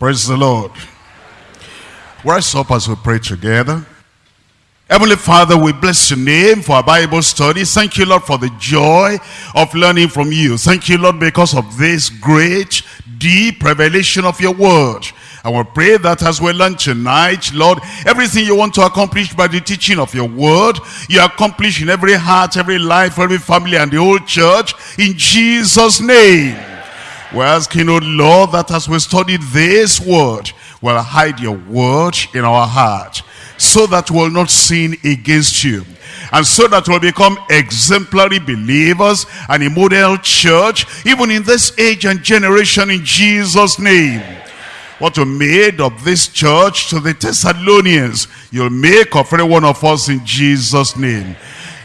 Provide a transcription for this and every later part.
Praise the Lord. Rise up as we pray together. Heavenly Father, we bless your name for our Bible study. Thank you, Lord, for the joy of learning from you. Thank you, Lord, because of this great, deep revelation of your word. I will pray that as we learn tonight, Lord, everything you want to accomplish by the teaching of your word, you accomplish in every heart, every life, every family, and the whole church, in Jesus' name. We're asking, oh Lord, that as we study this word, we'll hide your word in our heart so that we'll not sin against you. And so that we'll become exemplary believers and a model church, even in this age and generation in Jesus' name. What you made of this church to the Thessalonians, you'll make of every one of us in Jesus' name.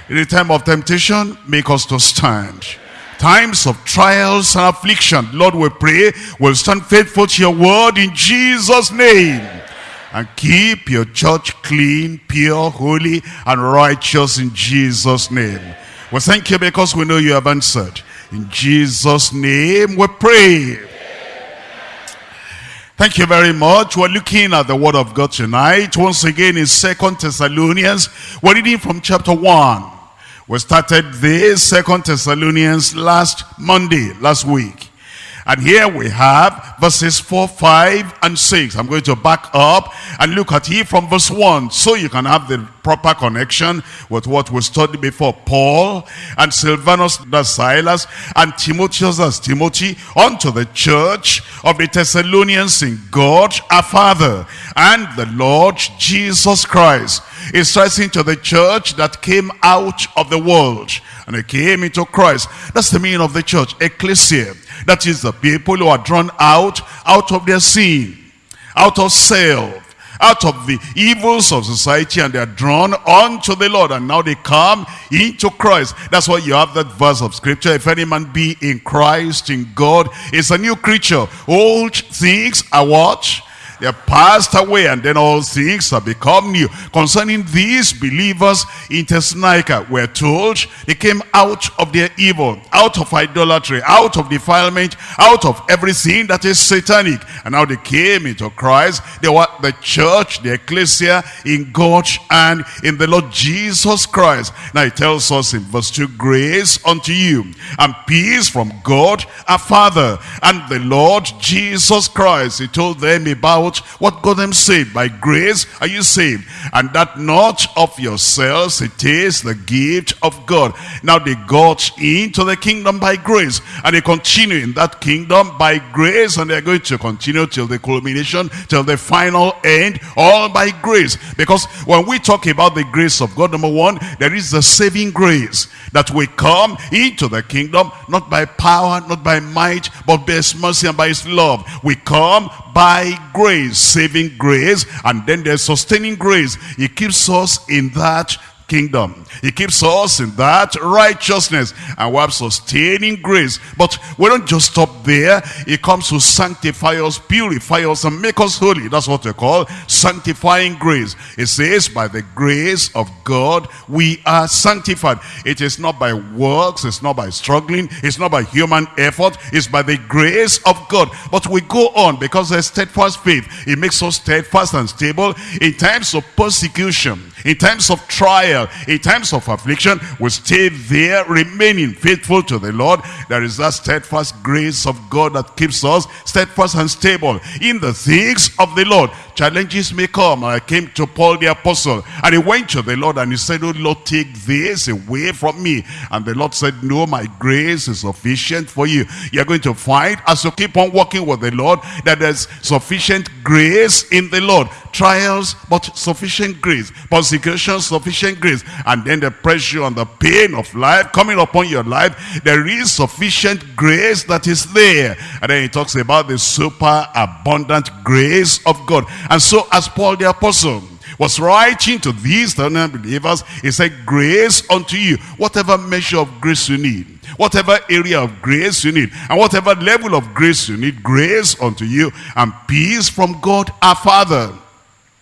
In the time of temptation, make us to stand times of trials and affliction, Lord, we pray, we'll stand faithful to your word in Jesus' name. And keep your church clean, pure, holy, and righteous in Jesus' name. We thank you because we know you have answered. In Jesus' name we pray. Thank you very much. We're looking at the word of God tonight. Once again in Second Thessalonians. We're reading from chapter 1. We started the Second Thessalonians last Monday, last week. And here we have verses 4, 5, and 6. I'm going to back up and look at it from verse 1 so you can have the proper connection with what we studied before. Paul and Silvanus as Silas and Timotheus as Timothy unto the church of the Thessalonians in God our Father and the Lord Jesus Christ. Is writing to the church that came out of the world and it came into Christ. That's the meaning of the church, ecclesia. That is the people who are drawn out, out of their sin, out of self, out of the evils of society and they are drawn unto the Lord and now they come into Christ. That's why you have that verse of scripture. If any man be in Christ, in God, is a new creature. Old things are what? They are passed away and then all things have become new. Concerning these believers in Thessalonica, we're told they came out of their evil, out of idolatry, out of defilement, out of everything that is satanic. And now they came into Christ. They were the church, the ecclesia in God and in the Lord Jesus Christ. Now it tells us in verse 2, grace unto you and peace from God our Father and the Lord Jesus Christ. He told them about what got them saved. By grace are you saved. And that not of yourselves, it is the gift of God. Now they got into the kingdom by grace. And they continue in that kingdom by grace. And they're going to continue till the culmination, till the final end, all by grace. Because when we talk about the grace of God, number one, there is the saving grace. That we come into the kingdom, not by power, not by might, but by his mercy and by his love. We come by grace, saving grace, and then there's sustaining grace. He keeps us in that kingdom. He keeps us in that righteousness and we have sustaining grace. But we don't just stop there. He comes to sanctify us, purify us, and make us holy. That's what we call sanctifying grace. It says, by the grace of God, we are sanctified. It is not by works, it's not by struggling, it's not by human effort, it's by the grace of God. But we go on because there's steadfast faith. It makes us steadfast and stable in times of persecution, in times of trial, in times of affliction, we stay there remaining faithful to the Lord. There is that steadfast grace of God that keeps us steadfast and stable in the things of the Lord. Challenges may come. I came to Paul the apostle and he went to the Lord and he said, Oh Lord, take this away from me. And the Lord said, No, my grace is sufficient for you. You're going to find as you keep on walking with the Lord that there's sufficient grace in the Lord. Trials, but sufficient grace. Persecution, sufficient grace. And then the pressure and the pain of life coming upon your life, there is sufficient grace that is there. And then he talks about the super abundant grace of God. And so as Paul the apostle was writing to these believers, he said, grace unto you, whatever measure of grace you need, whatever area of grace you need, and whatever level of grace you need, grace unto you, and peace from God our Father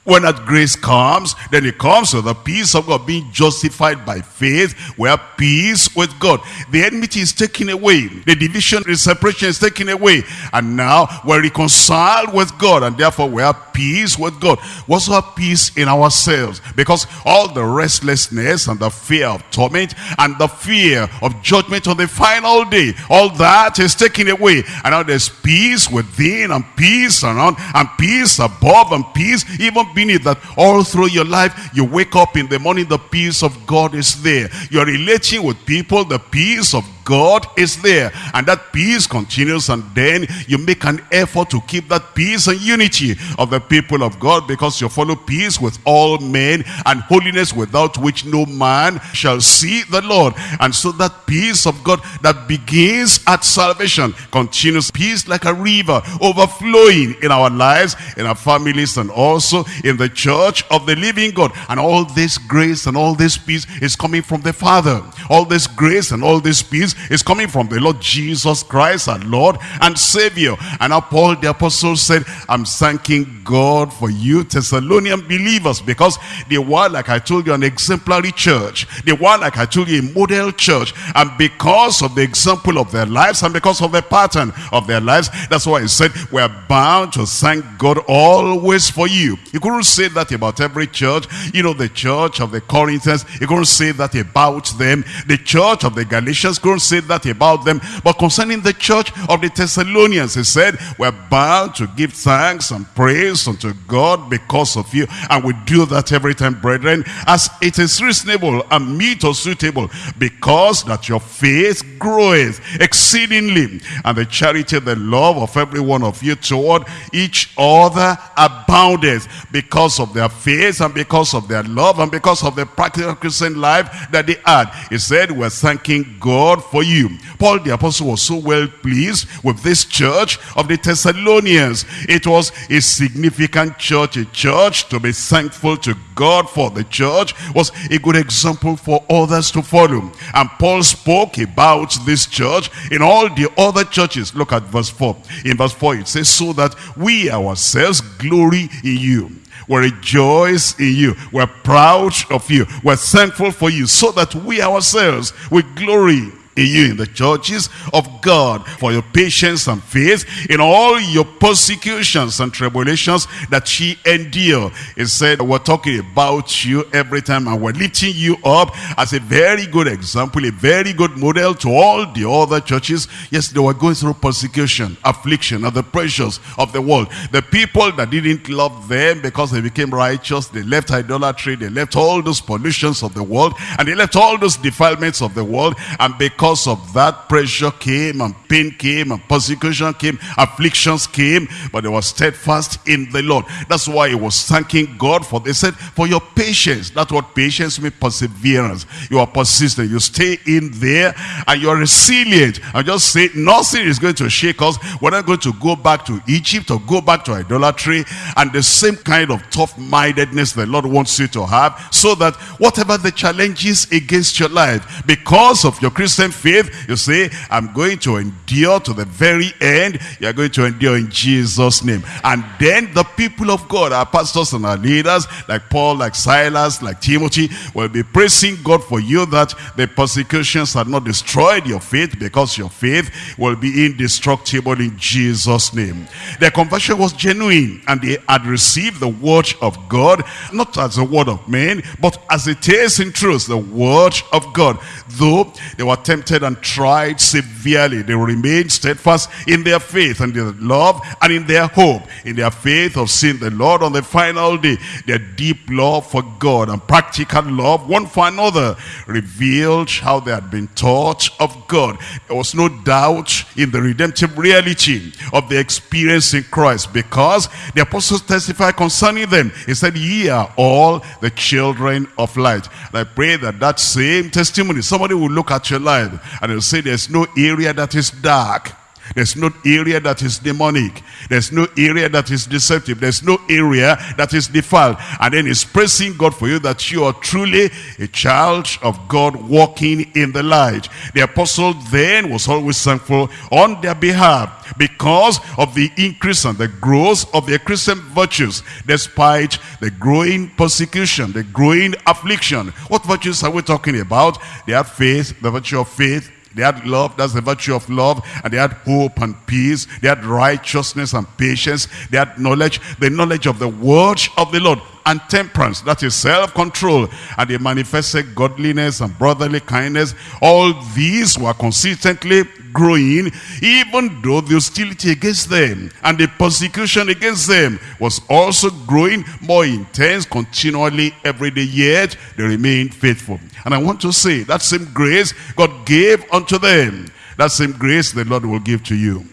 When that grace comes, then it comes with the peace of God, being justified by faith. We have peace with God. The enmity is taken away. The division, the separation is taken away. And now we're reconciled with God, and therefore we have peace with God. Also have peace in ourselves, because all the restlessness and the fear of torment and the fear of judgment on the final day, all that is taken away. And now there's peace within, and peace around, and peace above, and peace even beneath that all through your life, you wake up in the morning, the peace of God is there. You're relating with people, the peace of God is there. And that peace continues and then you make an effort to keep that peace and unity of the people of God because you follow peace with all men and holiness without which no man shall see the Lord. And so that peace of God that begins at salvation continues peace like a river overflowing in our lives, in our families and also in the church of the living God. And all this grace and all this peace is coming from the Father. All this grace and all this peace is coming from the Lord Jesus Christ, our Lord and Savior. And now Paul the apostle said, I'm thanking God for you Thessalonian believers because they were, like I told you, an exemplary church. They were, like I told you, a model church. And because of the example of their lives and because of the pattern of their lives, that's why he said, we're bound to thank God always for you. You couldn't say that about every church. You know, the church of the Corinthians, you couldn't say that about them. The church of the Galatians couldn't say that about them. But concerning the church of the Thessalonians, he said, we're bound to give thanks and praise unto God because of you. And we do that every time, brethren, as it is reasonable and meet or suitable, because that your faith groweth exceedingly, and the charity, the love of every one of you toward each other aboundeth because of their faith and because of their love and because of the practical Christian life that they had. He said, we're thanking God for you. Paul the apostle was so well pleased with this church of the Thessalonians. It was a significant church, a church to be thankful to God for. The church was a good example for others to follow. And Paul spoke about this church in all the other churches. Look at verse 4. In verse 4 it says, so that we ourselves glory in you. We rejoice in you. We're proud of you. We're thankful for you so that we ourselves will glory in you in the churches of God for your patience and faith in all your persecutions and tribulations that she endure. He said, we're talking about you every time and we're lifting you up as a very good example, a very good model to all the other churches. Yes, they were going through persecution, affliction, and the pressures of the world. The people that didn't love them because they became righteous, they left idolatry, they left all those pollutions of the world, and they left all those defilements of the world, and because because of that pressure came and pain came and persecution came, afflictions came, but they were steadfast in the Lord. That's why he was thanking God for, they said, for your patience. That's what patience means, perseverance. You are persistent. You stay in there and you're resilient. I just say nothing is going to shake us. We're not going to go back to Egypt or go back to idolatry and the same kind of tough-mindedness the Lord wants you to have so that whatever the challenges against your life, because of your Christian faith, you say, I'm going to endure to the very end. You're going to endure in Jesus' name. And then the people of God, our pastors and our leaders, like Paul, like Silas, like Timothy, will be praising God for you that the persecutions have not destroyed your faith because your faith will be indestructible in Jesus' name. Their conversion was genuine and they had received the word of God, not as the word of men, but as it is in truth, the word of God. Though they were tempted tempted and tried severely, they remained steadfast in their faith and their love and in their hope, in their faith of seeing the Lord on the final day. Their deep love for God and practical love one for another revealed how they had been taught of God. There was no doubt in the redemptive reality of the experience in Christ because the apostles testify concerning them. He said, ye are all the children of light. And I pray that that same testimony, somebody will look at your life and they'll say there's no area that is dark. There's no area that is demonic. There's no area that is deceptive. There's no area that is defiled. And then he's praising God for you that you are truly a child of God walking in the light. The apostle then was always thankful on their behalf because of the increase and the growth of their Christian virtues despite the growing persecution, the growing affliction. What virtues are we talking about? They have faith, the virtue of faith, they had love, that's the virtue of love. And they had hope and peace. They had righteousness and patience. They had knowledge, the knowledge of the word of the Lord. And temperance, that is self-control. And they manifested godliness and brotherly kindness. All these were consistently growing, even though the hostility against them and the persecution against them was also growing more intense continually every day, yet they remained faithful. And I want to say, that same grace God gave unto them, that same grace the Lord will give to you.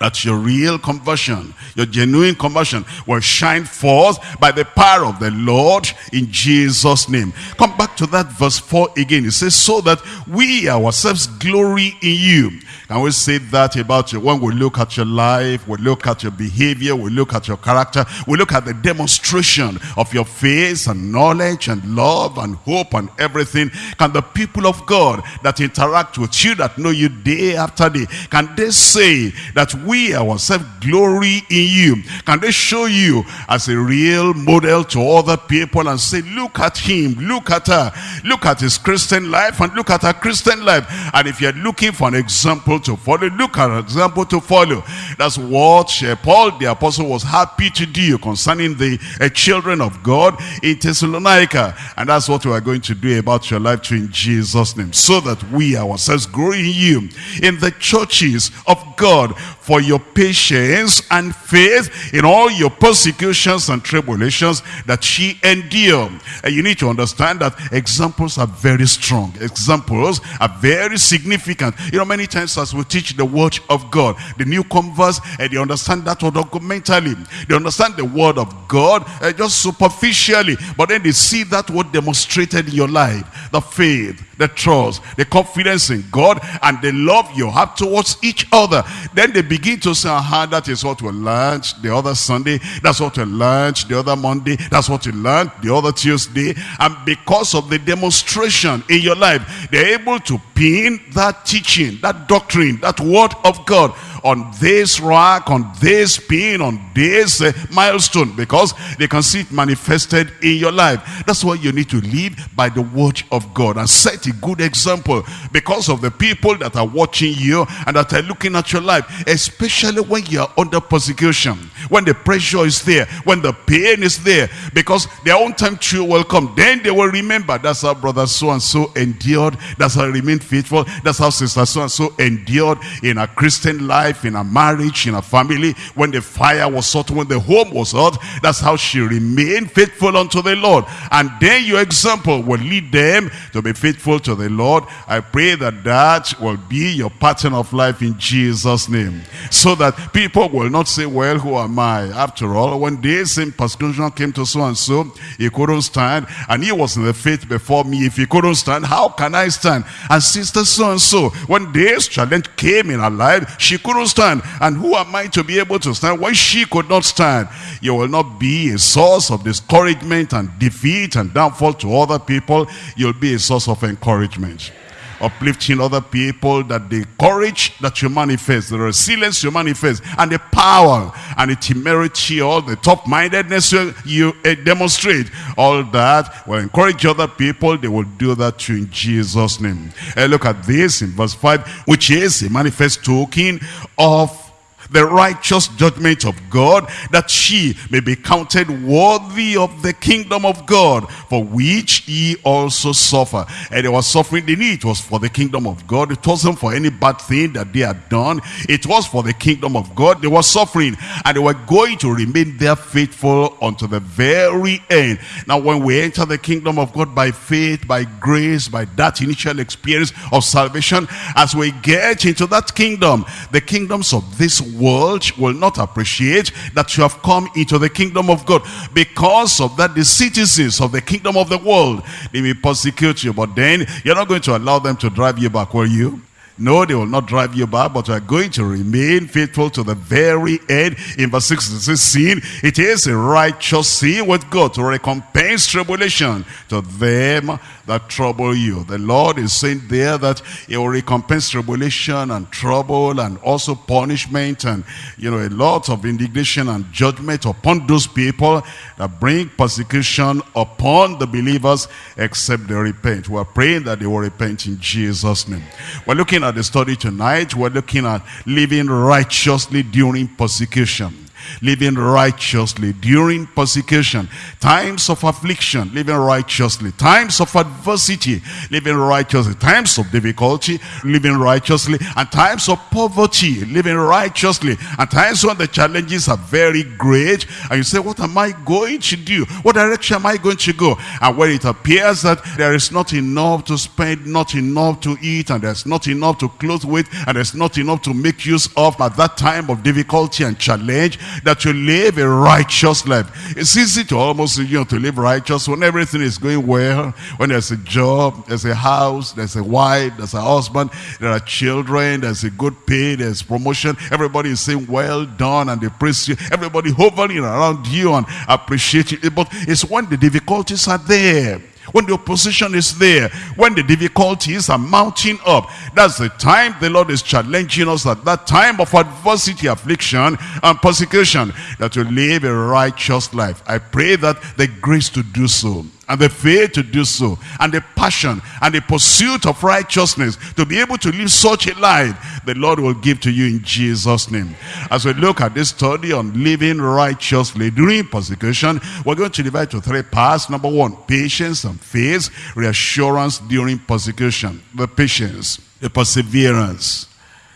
That's your real conversion. Your genuine conversion will shine forth by the power of the Lord in Jesus' name. Come back to that verse 4 again. It says, so that we ourselves glory in you. Can we say that about you? When we look at your life, we look at your behavior, we look at your character, we look at the demonstration of your faith and knowledge and love and hope and everything. Can the people of God that interact with you, that know you day after day, can they say that we ourselves glory in you? Can they show you as a real model to other people and say, look at him, look at her, look at his Christian life and look at her Christian life. And if you're looking for an example to follow. Look at an example to follow. That's what Paul the apostle was happy to do concerning the uh, children of God in Thessalonica. And that's what we are going to do about your life too in Jesus' name. So that we ourselves grow in you in the churches of God for your patience and faith in all your persecutions and tribulations that she endured. And you need to understand that examples are very strong. Examples are very significant. You know, many times as we teach the word of God, the new converts, and they understand that documentally. They understand the word of God uh, just superficially, but then they see that word demonstrated in your life. The faith, the trust, the confidence in God, and the love you have towards each other. Then they begin to say, aha, that is what we learned the other Sunday. That's what we learned the other Monday. That's what we learned the other Tuesday. And because of the demonstration in your life, they're able to pin that teaching, that doctrine, that word of God on this rock, on this pin, on this uh, milestone because they can see it manifested in your life. That's why you need to live by the word of God and set a good example because of the people that are watching you and that are looking at your life, especially when you are under persecution, when the pressure is there, when the pain is there, because their own time too will come. Then they will remember that's how brother so-and-so endured, that's how remained faithful, that's how sister so-and-so endured in a Christian life, in a marriage, in a family, when the fire was hot, when the home was hot, that's how she remained faithful unto the Lord. And then your example will lead them to be faithful to the Lord. I pray that that will be your pattern of life in Jesus' name. So that people will not say, well, who am I? After all, when this same persecution came to so-and-so, he couldn't stand, and he was in the faith before me. If he couldn't stand, how can I stand? And sister so-and-so, when this challenge came in her life, she couldn't stand. And who am I to be able to stand when she could not stand? You will not be a source of discouragement and defeat and downfall to other people. You'll be a source of encouragement uplifting other people, that the courage that you manifest, the resilience you manifest, and the power and the temerity, all the top-mindedness you, you uh, demonstrate, all that will encourage other people. They will do that too in Jesus' name. Uh, look at this in verse 5, which is a manifest token of the righteous judgment of God, that she may be counted worthy of the kingdom of God, for which ye also suffer. And they were suffering, the need It was for the kingdom of God. It wasn't for any bad thing that they had done. It was for the kingdom of God. They were suffering, and they were going to remain there faithful unto the very end. Now, when we enter the kingdom of God by faith, by grace, by that initial experience of salvation, as we get into that kingdom, the kingdoms of this world will not appreciate that you have come into the kingdom of God. Because of that, the citizens of the kingdom of the world, they may persecute you. But then, you're not going to allow them to drive you back, will you? No, they will not drive you back, but you are going to remain faithful to the very end. In verse 6, it says, sin, it is a righteous sin with God to recompense tribulation to them that trouble you. The Lord is saying there that he will recompense tribulation and trouble and also punishment and, you know, a lot of indignation and judgment upon those people that bring persecution upon the believers except they repent. We're praying that they will repent in Jesus' name. We're looking at the study tonight. We're looking at living righteously during persecution living righteously during persecution, times of affliction, living righteously, times of adversity, living righteously, times of difficulty, living righteously, and times of poverty, living righteously, and times when the challenges are very great, and you say, what am I going to do? What direction am I going to go? And when it appears that there is not enough to spend, not enough to eat, and there's not enough to clothe with, and there's not enough to make use of at that time of difficulty and challenge, that you live a righteous life. It's easy to almost, you know, to live righteous when everything is going well, when there's a job, there's a house, there's a wife, there's a husband, there are children, there's a good pay, there's promotion. Everybody is saying, well done, and they praise you. Everybody hovering around you and appreciate you. But it's when the difficulties are there when the opposition is there, when the difficulties are mounting up, that's the time the Lord is challenging us at that time of adversity, affliction, and persecution, that we live a righteous life. I pray that the grace to do so and the faith to do so, and the passion and the pursuit of righteousness to be able to live such a life, the Lord will give to you in Jesus' name. As we look at this study on living righteously during persecution, we're going to divide to three parts. Number one, patience and faith, reassurance during persecution. The patience, the perseverance,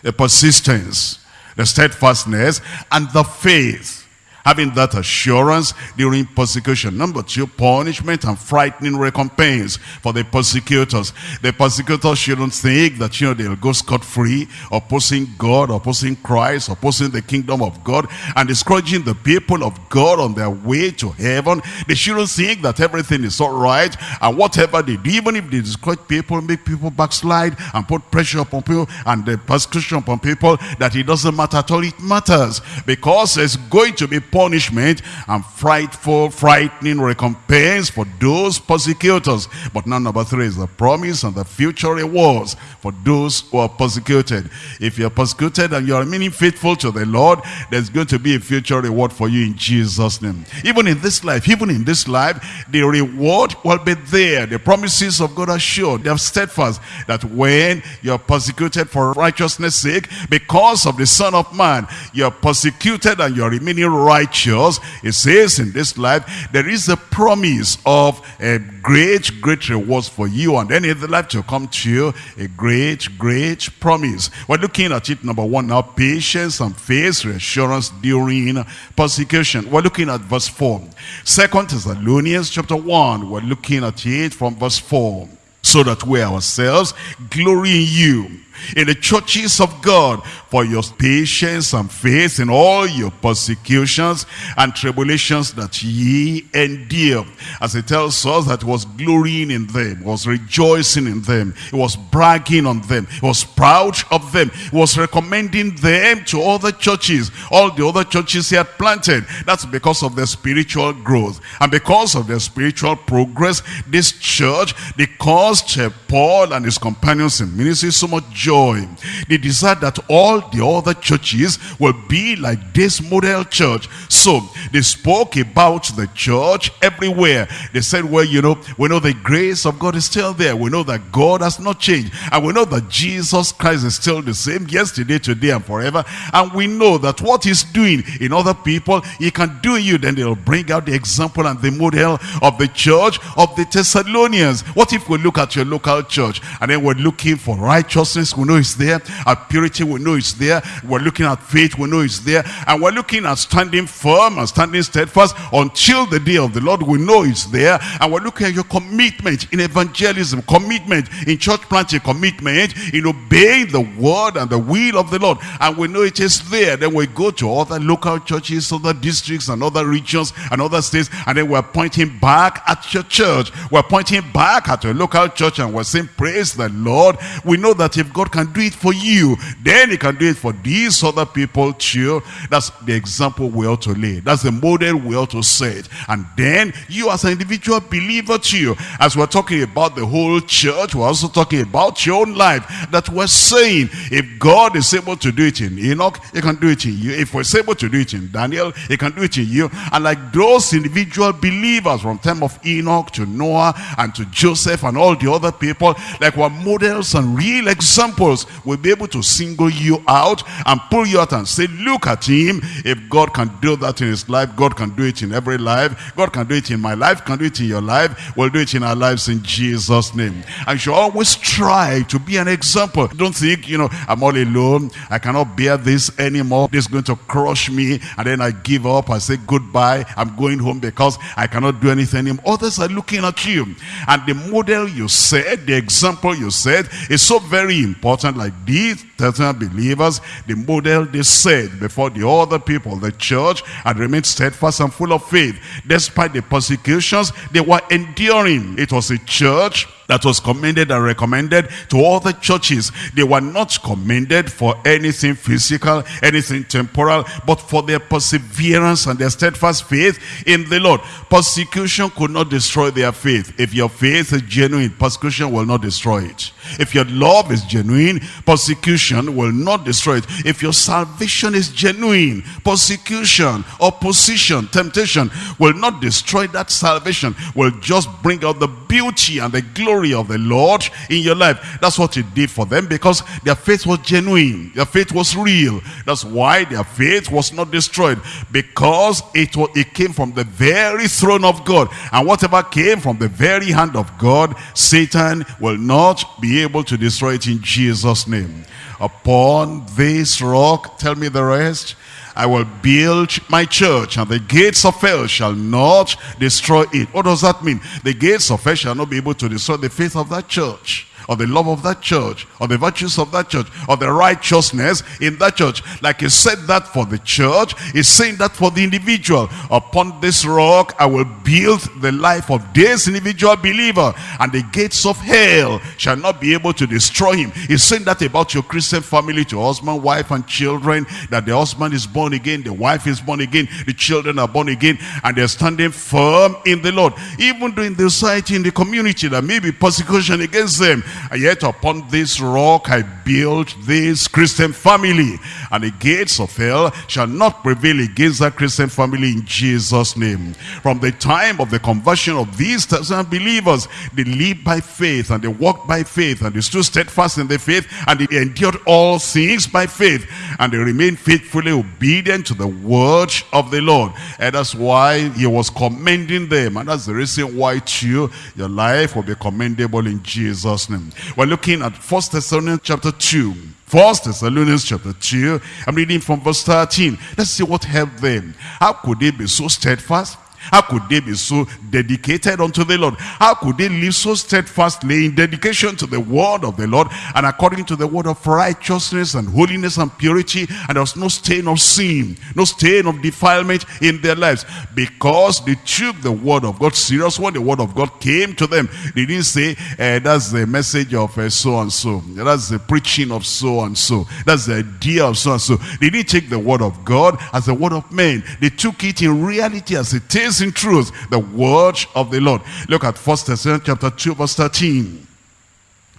the persistence, the steadfastness, and the faith having that assurance during persecution. Number two, punishment and frightening recompense for the persecutors. The persecutors shouldn't think that, you know, they'll go scot-free, opposing God, opposing Christ, opposing the kingdom of God, and discouraging the people of God on their way to heaven. They shouldn't think that everything is all right, and whatever they do, even if they discourage people, make people backslide, and put pressure upon people, and the persecution upon people, that it doesn't matter at all. It matters, because it's going to be punishment and frightful, frightening recompense for those persecutors. But now number three is the promise and the future rewards for those who are persecuted. If you're persecuted and you're remaining faithful to the Lord, there's going to be a future reward for you in Jesus' name. Even in this life, even in this life, the reward will be there. The promises of God are sure. They are steadfast that when you're persecuted for righteousness sake, because of the Son of Man, you're persecuted and you're remaining right righteous, it says in this life, there is a promise of a great, great rewards for you. And then in the life to come to you, a great, great promise. We're looking at it, number one now, patience and faith, reassurance during persecution. We're looking at verse 4. Second Thessalonians chapter 1, we're looking at it from verse 4. So that we ourselves glory in you in the churches of God for your patience and faith in all your persecutions and tribulations that ye endure. As it tells us that was glorying in them, was rejoicing in them, it was bragging on them, it was proud of them, it was recommending them to other churches, all the other churches he had planted. That's because of their spiritual growth. And because of their spiritual progress, this church, they caused Paul and his companions in ministry so much joy. They desire that all the other churches will be like this model church. So they spoke about the church everywhere. They said, well, you know, we know the grace of God is still there. We know that God has not changed. And we know that Jesus Christ is still the same yesterday, today, and forever. And we know that what he's doing in other people, he can do you. Then they'll bring out the example and the model of the church of the Thessalonians. What if we look at your local church and then we're looking for righteousness? We know it's there. At purity, we know it's there. We're looking at faith, we know it's there. And we're looking at standing firm and standing steadfast until the day of the Lord, we know it's there. And we're looking at your commitment in evangelism, commitment in church planting, commitment in obeying the word and the will of the Lord. And we know it is there. Then we go to other local churches, other districts and other regions and other states. And then we're pointing back at your church. We're pointing back at your local church church and we're saying, praise the Lord, we know that if God can do it for you, then he can do it for these other people too. That's the example we ought to lay. That's the model we ought to set. And then you as an individual believer too, as we're talking about the whole church, we're also talking about your own life, that we're saying, if God is able to do it in Enoch, he can do it in you. If we're able to do it in Daniel, he can do it in you. And like those individual believers from time of Enoch to Noah and to Joseph and all the other people, like we're models and real examples, we'll be able to single you out and pull you out and say, look at him. If God can do that in his life, God can do it in every life. God can do it in my life, can do it in your life. We'll do it in our lives in Jesus' name. And you should always try to be an example. Don't think, you know, I'm all alone. I cannot bear this anymore. This is going to crush me. And then I give up. I say goodbye. I'm going home because I cannot do anything. Others are looking at you. And the model you said, the example you said is so very important. Like these Testament believers, the model they said before the other people, the church, had remained steadfast and full of faith. Despite the persecutions they were enduring. It was a church that was commended and recommended to all the churches. They were not commended for anything physical, anything temporal, but for their perseverance and their steadfast faith in the Lord. Persecution could not destroy their faith. If your faith is genuine, persecution will not destroy it. If your love is genuine, persecution will not destroy it. If your salvation is genuine, persecution, opposition, temptation will not destroy that salvation, will just bring out the beauty and the glory of the Lord in your life. That's what it did for them because their faith was genuine. Their faith was real. That's why their faith was not destroyed because it, was, it came from the very throne of God. And whatever came from the very hand of God, Satan will not be able to destroy it in Jesus' name. Upon this rock, tell me the rest, I will build my church and the gates of hell shall not destroy it. What does that mean? The gates of hell shall not be able to destroy the faith of that church or the love of that church, or the virtues of that church, or the righteousness in that church. Like he said that for the church, he's saying that for the individual. Upon this rock, I will build the life of this individual believer, and the gates of hell shall not be able to destroy him. He's saying that about your Christian family, to husband, wife, and children, that the husband is born again, the wife is born again, the children are born again, and they're standing firm in the Lord. Even during the society, in the community, there may be persecution against them, yet upon this rock I built this Christian family. And the gates of hell shall not prevail against that Christian family in Jesus' name. From the time of the conversion of these thousand believers, they lived by faith and they walked by faith and they stood steadfast in the faith and they endured all things by faith and they remained faithfully obedient to the word of the Lord. And that's why he was commending them. And that's the reason why too, your life will be commendable in Jesus' name. We're looking at First Thessalonians chapter 2. First Thessalonians chapter 2. I'm reading from verse 13. Let's see what helped them. How could they be so steadfast? How could they be so dedicated unto the Lord? How could they live so steadfastly in dedication to the word of the Lord and according to the word of righteousness and holiness and purity and there was no stain of sin, no stain of defilement in their lives because they took the word of God serious when the word of God came to them. They didn't say, eh, that's the message of uh, so and so. That's the preaching of so and so. That's the idea of so and so. They didn't take the word of God as the word of men. They took it in reality as it is in truth, the word of the Lord. Look at First Thessalonians chapter 2 verse 13.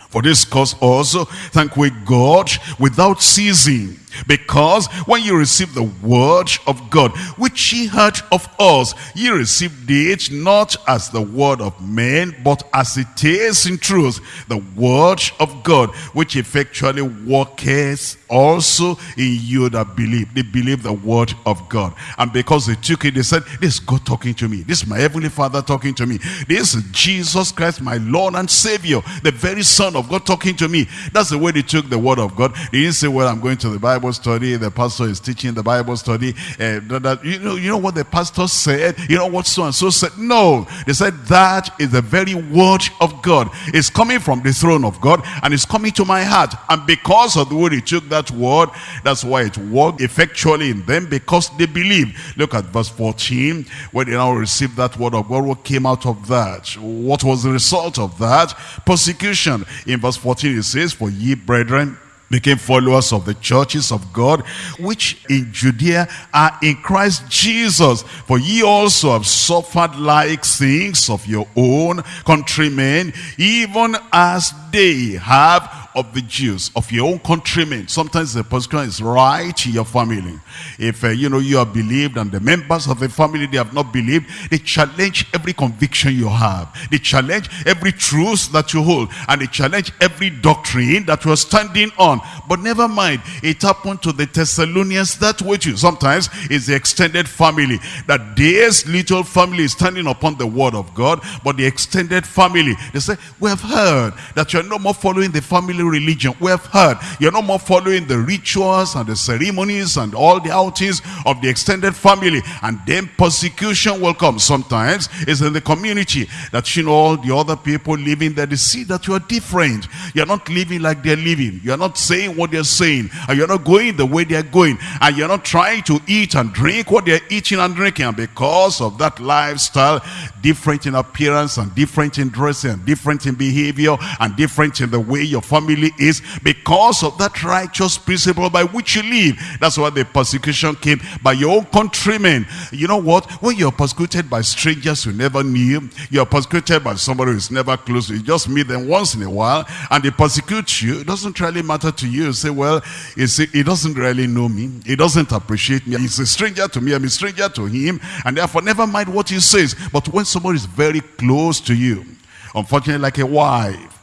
For this cause also thank we God without ceasing because when you receive the word of God, which ye heard of us, ye received it not as the word of men, but as it is in truth, the word of God, which effectually worketh also in you that believe. They believe the word of God. And because they took it, they said, this is God talking to me. This is my heavenly Father talking to me. This is Jesus Christ, my Lord and Savior, the very Son of God talking to me. That's the way they took the word of God. They didn't say, well, I'm going to the Bible Bible study, the pastor is teaching the Bible study. Uh, that, you, know, you know what the pastor said? You know what so-and-so said? No. They said that is the very word of God. It's coming from the throne of God and it's coming to my heart. And because of the way he took that word, that's why it worked effectually in them because they believe. Look at verse 14. When they now received that word of God, what came out of that? What was the result of that? Persecution. In verse 14 it says, For ye brethren, became followers of the churches of God, which in Judea are in Christ Jesus. For ye also have suffered like things of your own countrymen, even as they have of the Jews, of your own countrymen. Sometimes the persecution is right in your family. If, uh, you know, you have believed and the members of the family, they have not believed, they challenge every conviction you have. They challenge every truth that you hold. And they challenge every doctrine that you're standing on. But never mind, it happened to the Thessalonians that way too. Sometimes it's the extended family. That this little family is standing upon the word of God, but the extended family, they say, we have heard that you're no more following the family religion. We have heard you're no more following the rituals and the ceremonies and all the outings of the extended family. And then persecution will come. Sometimes it's in the community that you know all the other people living there. They see that you are different. You're not living like they're living. You're not saying what they're saying. And you're not going the way they're going. And you're not trying to eat and drink what they're eating and drinking. And because of that lifestyle, different in appearance and different in dressing and different in behavior and different in the way your family really is because of that righteous principle by which you live. That's why the persecution came by your own countrymen. You know what? When you're persecuted by strangers you never knew, you're persecuted by somebody who's never close, you just meet them once in a while and they persecute you, it doesn't really matter to you. You say, well, you see, he doesn't really know me. He doesn't appreciate me. He's a stranger to me. I'm a stranger to him. And therefore, never mind what he says. But when somebody is very close to you, unfortunately, like a wife,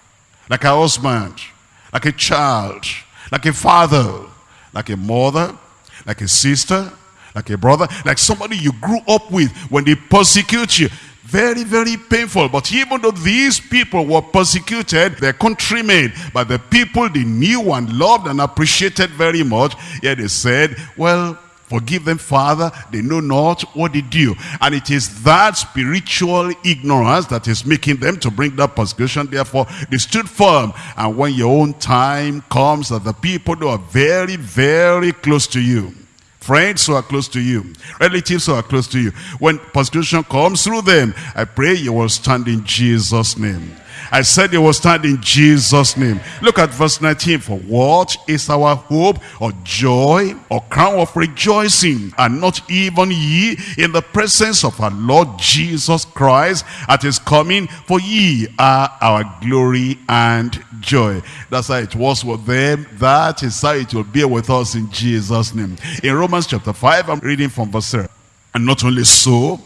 like a husband, like a child, like a father, like a mother, like a sister, like a brother, like somebody you grew up with when they persecute you. Very, very painful. But even though these people were persecuted, their countrymen, by the people they knew and loved and appreciated very much, yet they said, well, Forgive them, Father. They know not what they do. And it is that spiritual ignorance that is making them to bring that persecution. Therefore, they stood firm. And when your own time comes, that the people who are very, very close to you, friends who are close to you, relatives who are close to you, when persecution comes through them, I pray you will stand in Jesus' name. I said it will stand in Jesus' name. Look at verse 19. For what is our hope or joy or crown of rejoicing? And not even ye in the presence of our Lord Jesus Christ at his coming. For ye are our glory and joy. That's how it was with them. That is how it will be with us in Jesus' name. In Romans chapter 5, I'm reading from verse 7. And not only so,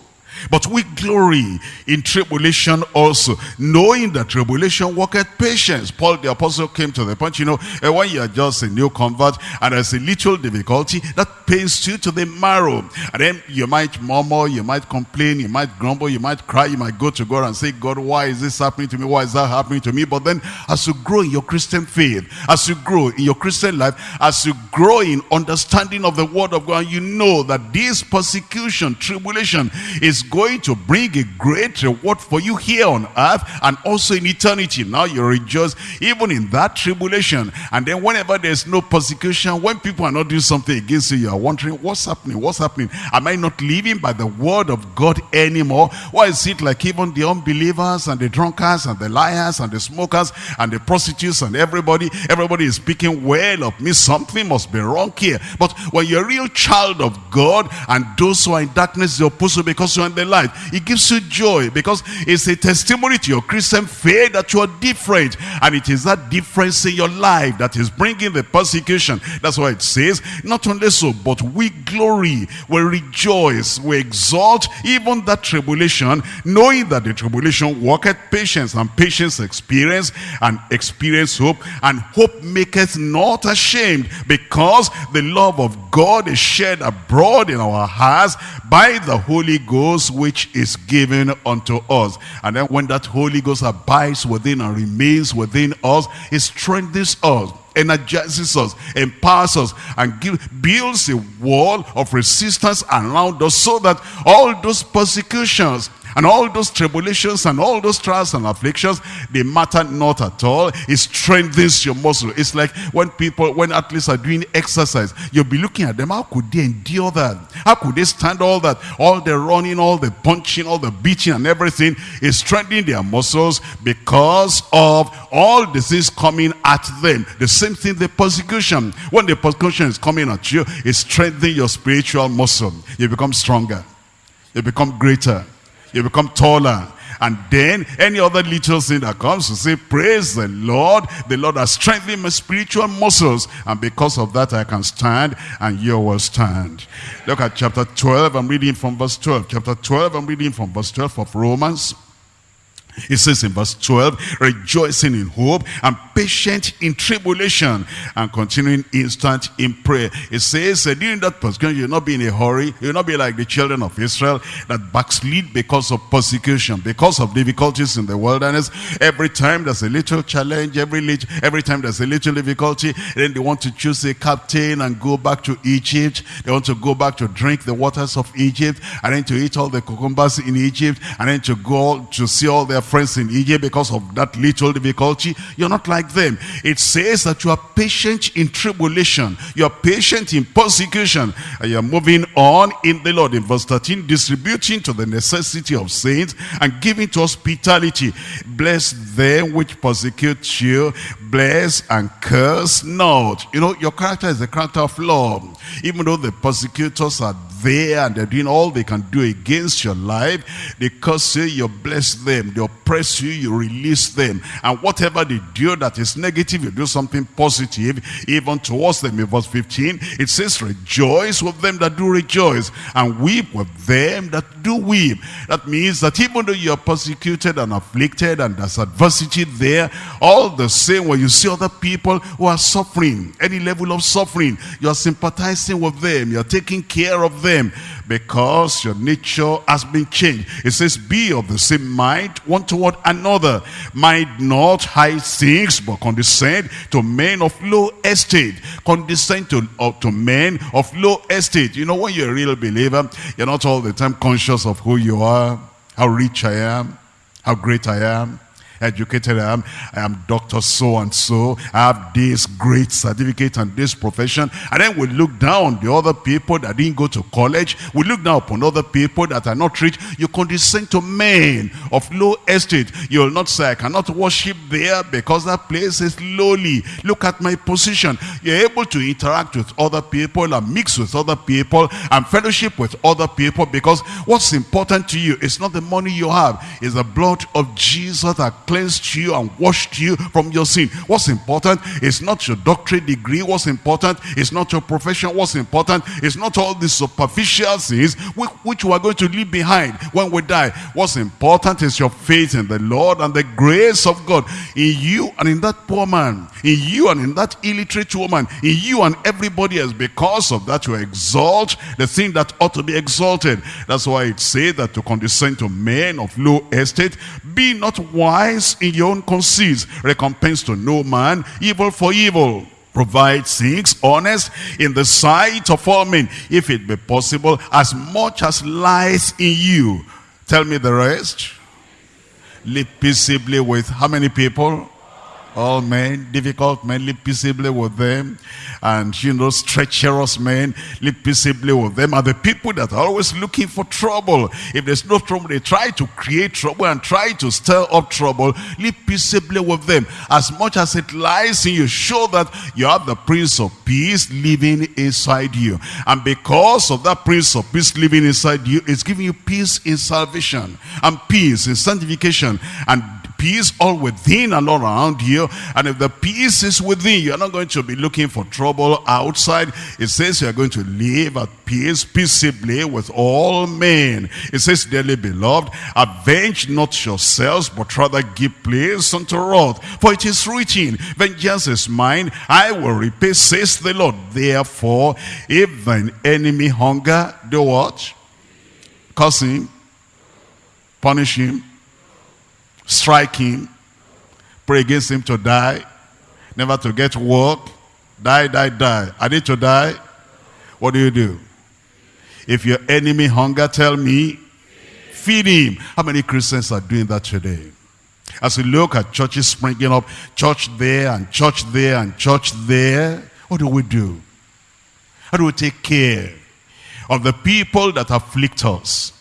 but we glory in tribulation also, knowing that tribulation worketh patience. Paul the apostle came to the point, you know, eh, when you are just a new convert and there's a little difficulty, that pains you to the marrow. And then you might murmur, you might complain, you might grumble, you might cry, you might go to God and say, God, why is this happening to me? Why is that happening to me? But then as you grow in your Christian faith, as you grow in your Christian life, as you grow in understanding of the word of God, you know that this persecution, tribulation is going to bring a great reward for you here on earth and also in eternity. Now you rejoice even in that tribulation. And then whenever there's no persecution, when people are not doing something against you, you are wondering, what's happening? What's happening? Am I not living by the word of God anymore? Why is it like even the unbelievers and the drunkards and the liars and the smokers and the prostitutes and everybody, everybody is speaking well of me. Something must be wrong here. But when you're a real child of God and those who are in darkness, you're opposed because you're in the light. It gives you joy because it's a testimony to your Christian faith that you are different. And it is that difference in your life that is bringing the persecution. That's why it says, not only so, but we glory, we rejoice, we exalt even that tribulation, knowing that the tribulation worketh patience, and patience experience, and experience hope, and hope maketh not ashamed, because the love of God is shed abroad in our hearts by the Holy Ghost Ghost which is given unto us. And then when that Holy Ghost abides within and remains within us, it strengthens us energizes us, empowers us, and give, builds a wall of resistance around us so that all those persecutions and all those tribulations and all those trials and afflictions, they matter not at all. It strengthens your muscle. It's like when people, when athletes are doing exercise, you'll be looking at them. How could they endure that? How could they stand all that? All the running, all the punching, all the beating and everything is strengthening their muscles because of all disease coming at them. The same thing, the persecution. When the persecution is coming at you, it's strengthening your spiritual muscle. You become stronger. You become greater you become taller. And then any other little thing that comes to say, praise the Lord. The Lord has strengthened my spiritual muscles. And because of that, I can stand and you will stand. Look at chapter 12. I'm reading from verse 12. Chapter 12, I'm reading from verse 12 of Romans. It says in verse 12, rejoicing in hope and patient in tribulation and continuing instant in prayer. It says uh, during that persecution, you'll not be in a hurry. You'll not be like the children of Israel that backslid because of persecution, because of difficulties in the wilderness. Every time there's a little challenge, every, little, every time there's a little difficulty, then they want to choose a captain and go back to Egypt. They want to go back to drink the waters of Egypt and then to eat all the cucumbers in Egypt and then to go to see all their friends in Egypt because of that little difficulty. You're not like them. It says that you are patient in tribulation. You are patient in persecution. And you are moving on in the Lord. In verse 13, distributing to the necessity of saints and giving to hospitality. Bless them which persecute you. Bless and curse not. You know, your character is the character of love. Even though the persecutors are there and they're doing all they can do against your life. They curse you, you bless them. They oppress you, you release them. And whatever they do that is negative, you do something positive, even towards them. In verse 15, it says, rejoice with them that do rejoice, and weep with them that do weep. That means that even though you are persecuted and afflicted and there's adversity there, all the same when you see other people who are suffering, any level of suffering, you are sympathizing with them, you are taking care of them because your nature has been changed. It says, be of the same mind one toward another. Mind not high things, but condescend to men of low estate. Condescend to, uh, to men of low estate. You know, when you're a real believer, you're not all the time conscious of who you are, how rich I am, how great I am, educated I am. I am Dr. So-and-so. I have this great certificate and this profession. And then we look down the other people that didn't go to college. We look down upon other people that are not rich. You condescend to men of low estate. You will not say, I cannot worship there because that place is lowly. Look at my position. You're able to interact with other people and mix with other people and fellowship with other people because what's important to you is not the money you have. It's the blood of Jesus that cleansed you and washed you from your sin. What's important is not your doctorate degree. What's important is not your profession. What's important is not all the superficial things which we are going to leave behind when we die. What's important is your faith in the Lord and the grace of God in you and in that poor man, in you and in that illiterate woman, in you and everybody else. Because of that, you exalt the thing that ought to be exalted. That's why it says that to condescend to men of low estate, be not wise in your own conceits. Recompense to no man, evil for evil. Provide things honest in the sight of all men, if it be possible, as much as lies in you. Tell me the rest. Live peaceably with how many people? All men, difficult men, live peaceably with them. And, you know, treacherous men, live peaceably with them. Are the people that are always looking for trouble, if there's no trouble, they try to create trouble and try to stir up trouble. Live peaceably with them. As much as it lies in you, show that you have the Prince of Peace living inside you. And because of that Prince of Peace living inside you, it's giving you peace in salvation and peace in sanctification and peace all within and all around you. And if the peace is within, you're not going to be looking for trouble outside. It says you're going to live at peace peaceably with all men. It says, dearly beloved, avenge not yourselves, but rather give place unto wrath. For it is written, vengeance is mine, I will repay, says the Lord. Therefore, if thine enemy hunger, do what? Curse him. Punish him? Strike him? Pray against him to die? Never to get work? Die, die, die. Are they to die? What do you do? If your enemy hunger, tell me, feed him. How many Christians are doing that today? As we look at churches springing up, church there and church there and church there, what do we do? How do we take care of the people that afflict us?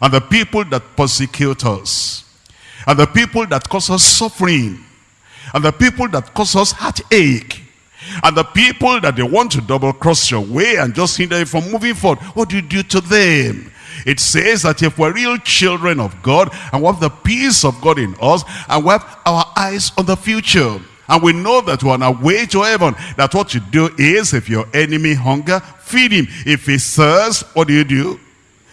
And the people that persecute us? And the people that cause us suffering? And the people that cause us heartache? And the people that they want to double cross your way and just hinder you from moving forward, what do you do to them? It says that if we're real children of God and we have the peace of God in us and we have our eyes on the future and we know that we're on our way to heaven, that what you do is if your enemy hunger, feed him. If he thirsts, what do you do?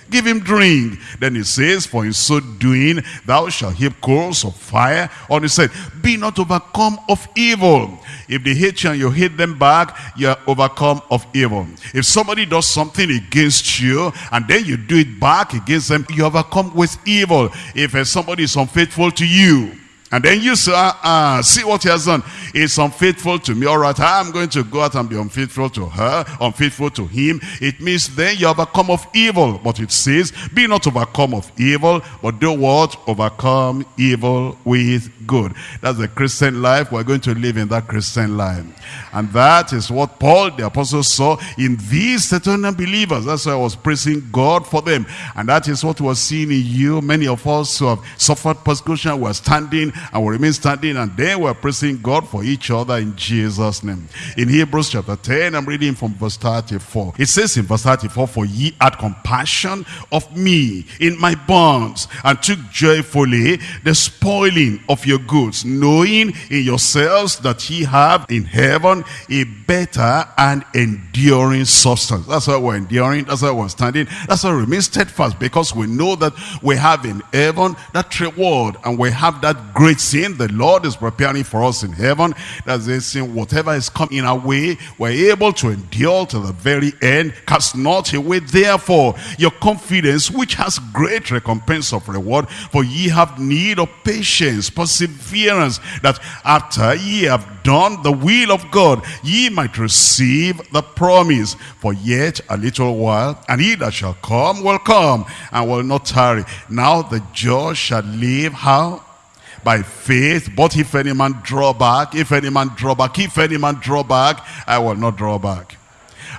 Give him drink. Then he says, for in so doing, thou shalt heap coals of fire on his head. Be not overcome of evil. If they hate you and you hate them back, you are overcome of evil. If somebody does something against you and then you do it back against them, you overcome with evil. If somebody is unfaithful to you, and then you say, uh, uh, see what he has done. He's unfaithful to me. All right, I'm going to go out and be unfaithful to her, unfaithful to him. It means then you overcome of evil. But it says, be not overcome of evil, but do what? Overcome evil with good. That's the Christian life. We're going to live in that Christian life. And that is what Paul the apostle saw in these certain believers. That's why I was praising God for them. And that is what was seen in you. Many of us who have suffered persecution, we're standing and will remain standing and then we're praising God for each other in Jesus' name. In Hebrews chapter 10, I'm reading from verse 34. It says in verse 34, For ye had compassion of me in my bonds and took joyfully the spoiling of your goods, knowing in yourselves that ye have in heaven a better and enduring substance. That's why we're enduring. That's why we're standing. That's why we remain steadfast because we know that we have in heaven that reward and we have that great great sin the Lord is preparing for us in heaven. That's the sin, whatever is coming our way, we're able to endure to the very end. Cast not away, therefore, your confidence, which has great recompense of reward. For ye have need of patience, perseverance, that after ye have done the will of God, ye might receive the promise. For yet a little while, and he that shall come will come, and will not tarry. Now the just shall live how? by faith. But if any man draw back, if any man draw back, if any man draw back, I will not draw back.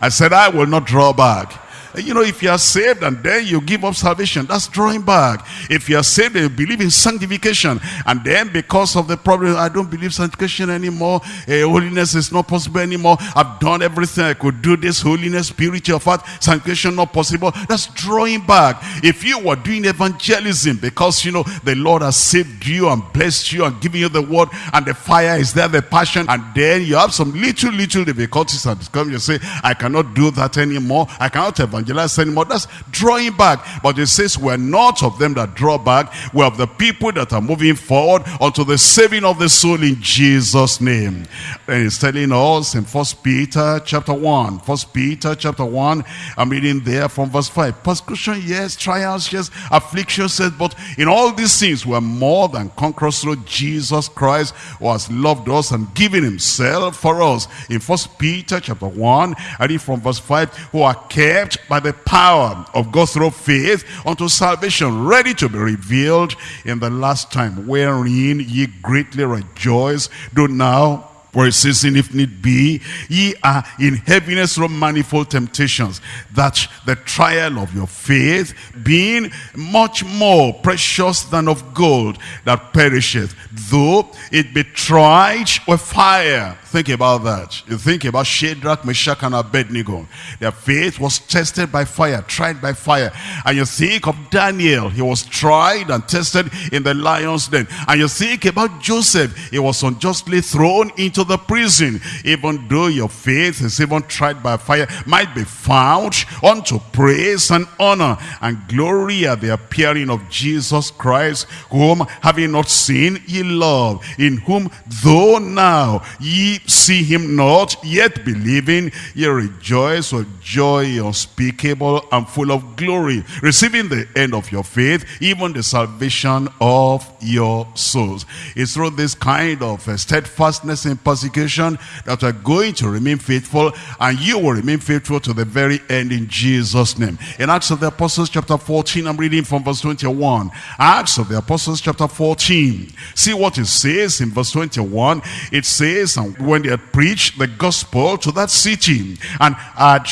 I said, I will not draw back. You know, if you are saved and then you give up salvation, that's drawing back. If you are saved and you believe in sanctification, and then because of the problem, I don't believe sanctification anymore, uh, holiness is not possible anymore, I've done everything I could do, this holiness, purity of heart, sanctification not possible, that's drawing back. If you were doing evangelism because, you know, the Lord has saved you and blessed you and given you the word, and the fire is there, the passion, and then you have some little, little difficulties and come, you say, I cannot do that anymore, I cannot evangelize evangelize anymore. That's drawing back. But it says we're not of them that draw back. We're of the people that are moving forward unto the saving of the soul in Jesus' name. And he's telling us in First Peter chapter 1. First Peter chapter 1. I'm reading there from verse 5. Persecution, yes. Trials, yes. Affliction, says, but in all these things we're more than conquerors through Jesus Christ who has loved us and given himself for us. In First Peter chapter 1, I read from verse 5, who are kept by the power of God through faith unto salvation, ready to be revealed in the last time, wherein ye greatly rejoice, do now for it says, if need be, ye are in heaviness from manifold temptations, that the trial of your faith, being much more precious than of gold that perisheth, though it be tried with fire. Think about that. You think about Shadrach, Meshach, and Abednego. Their faith was tested by fire, tried by fire. And you think of Daniel. He was tried and tested in the lion's den. And you think about Joseph. He was unjustly thrown into the prison. Even though your faith is even tried by fire, might be found unto praise and honor and glory at the appearing of Jesus Christ, whom having not seen ye love, in whom though now ye see him not, yet believing, ye rejoice with joy unspeakable and full of glory, receiving the end of your faith, even the salvation of your souls. It's through this kind of uh, steadfastness in persecution that we're going to remain faithful, and you will remain faithful to the very end in Jesus' name. In Acts of the Apostles chapter 14, I'm reading from verse 21. Acts of the Apostles chapter 14. See what it says in verse 21. It says, and when they had preached the gospel to that city and had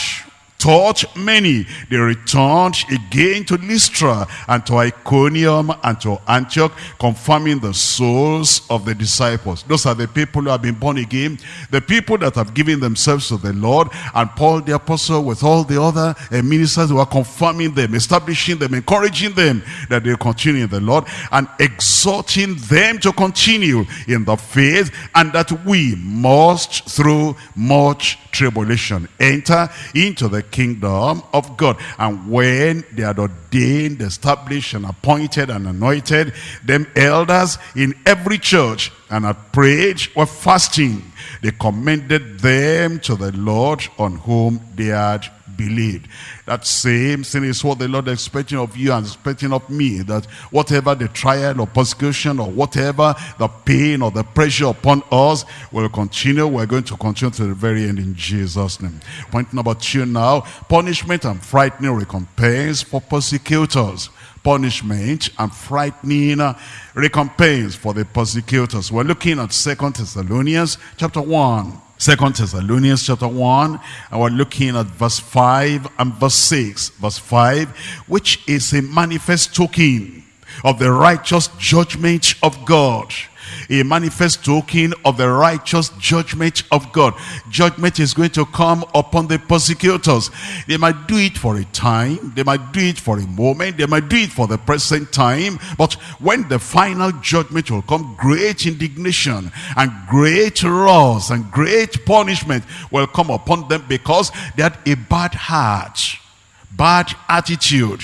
taught many. They returned again to Lystra and to Iconium and to Antioch, confirming the souls of the disciples. Those are the people who have been born again, the people that have given themselves to the Lord. And Paul the apostle with all the other uh, ministers who are confirming them, establishing them, encouraging them that they continue in the Lord and exhorting them to continue in the faith and that we must through much tribulation enter into the kingdom of God. And when they had ordained, established, and appointed and anointed them elders in every church and had prayed or fasting, they commended them to the Lord on whom they had believed. That same thing is what the Lord is expecting of you and expecting of me. That whatever the trial or persecution or whatever the pain or the pressure upon us will continue. We're going to continue to the very end in Jesus' name. Point number two now. Punishment and frightening recompense for persecutors punishment and frightening recompense for the persecutors. We're looking at Second Thessalonians chapter 1. Second Thessalonians chapter 1, and we're looking at verse 5 and verse 6. Verse 5, which is a manifest token of the righteous judgment of God a manifest token of the righteous judgment of God. Judgment is going to come upon the persecutors. They might do it for a time, they might do it for a moment, they might do it for the present time, but when the final judgment will come, great indignation and great loss and great punishment will come upon them because they had a bad heart, bad attitude,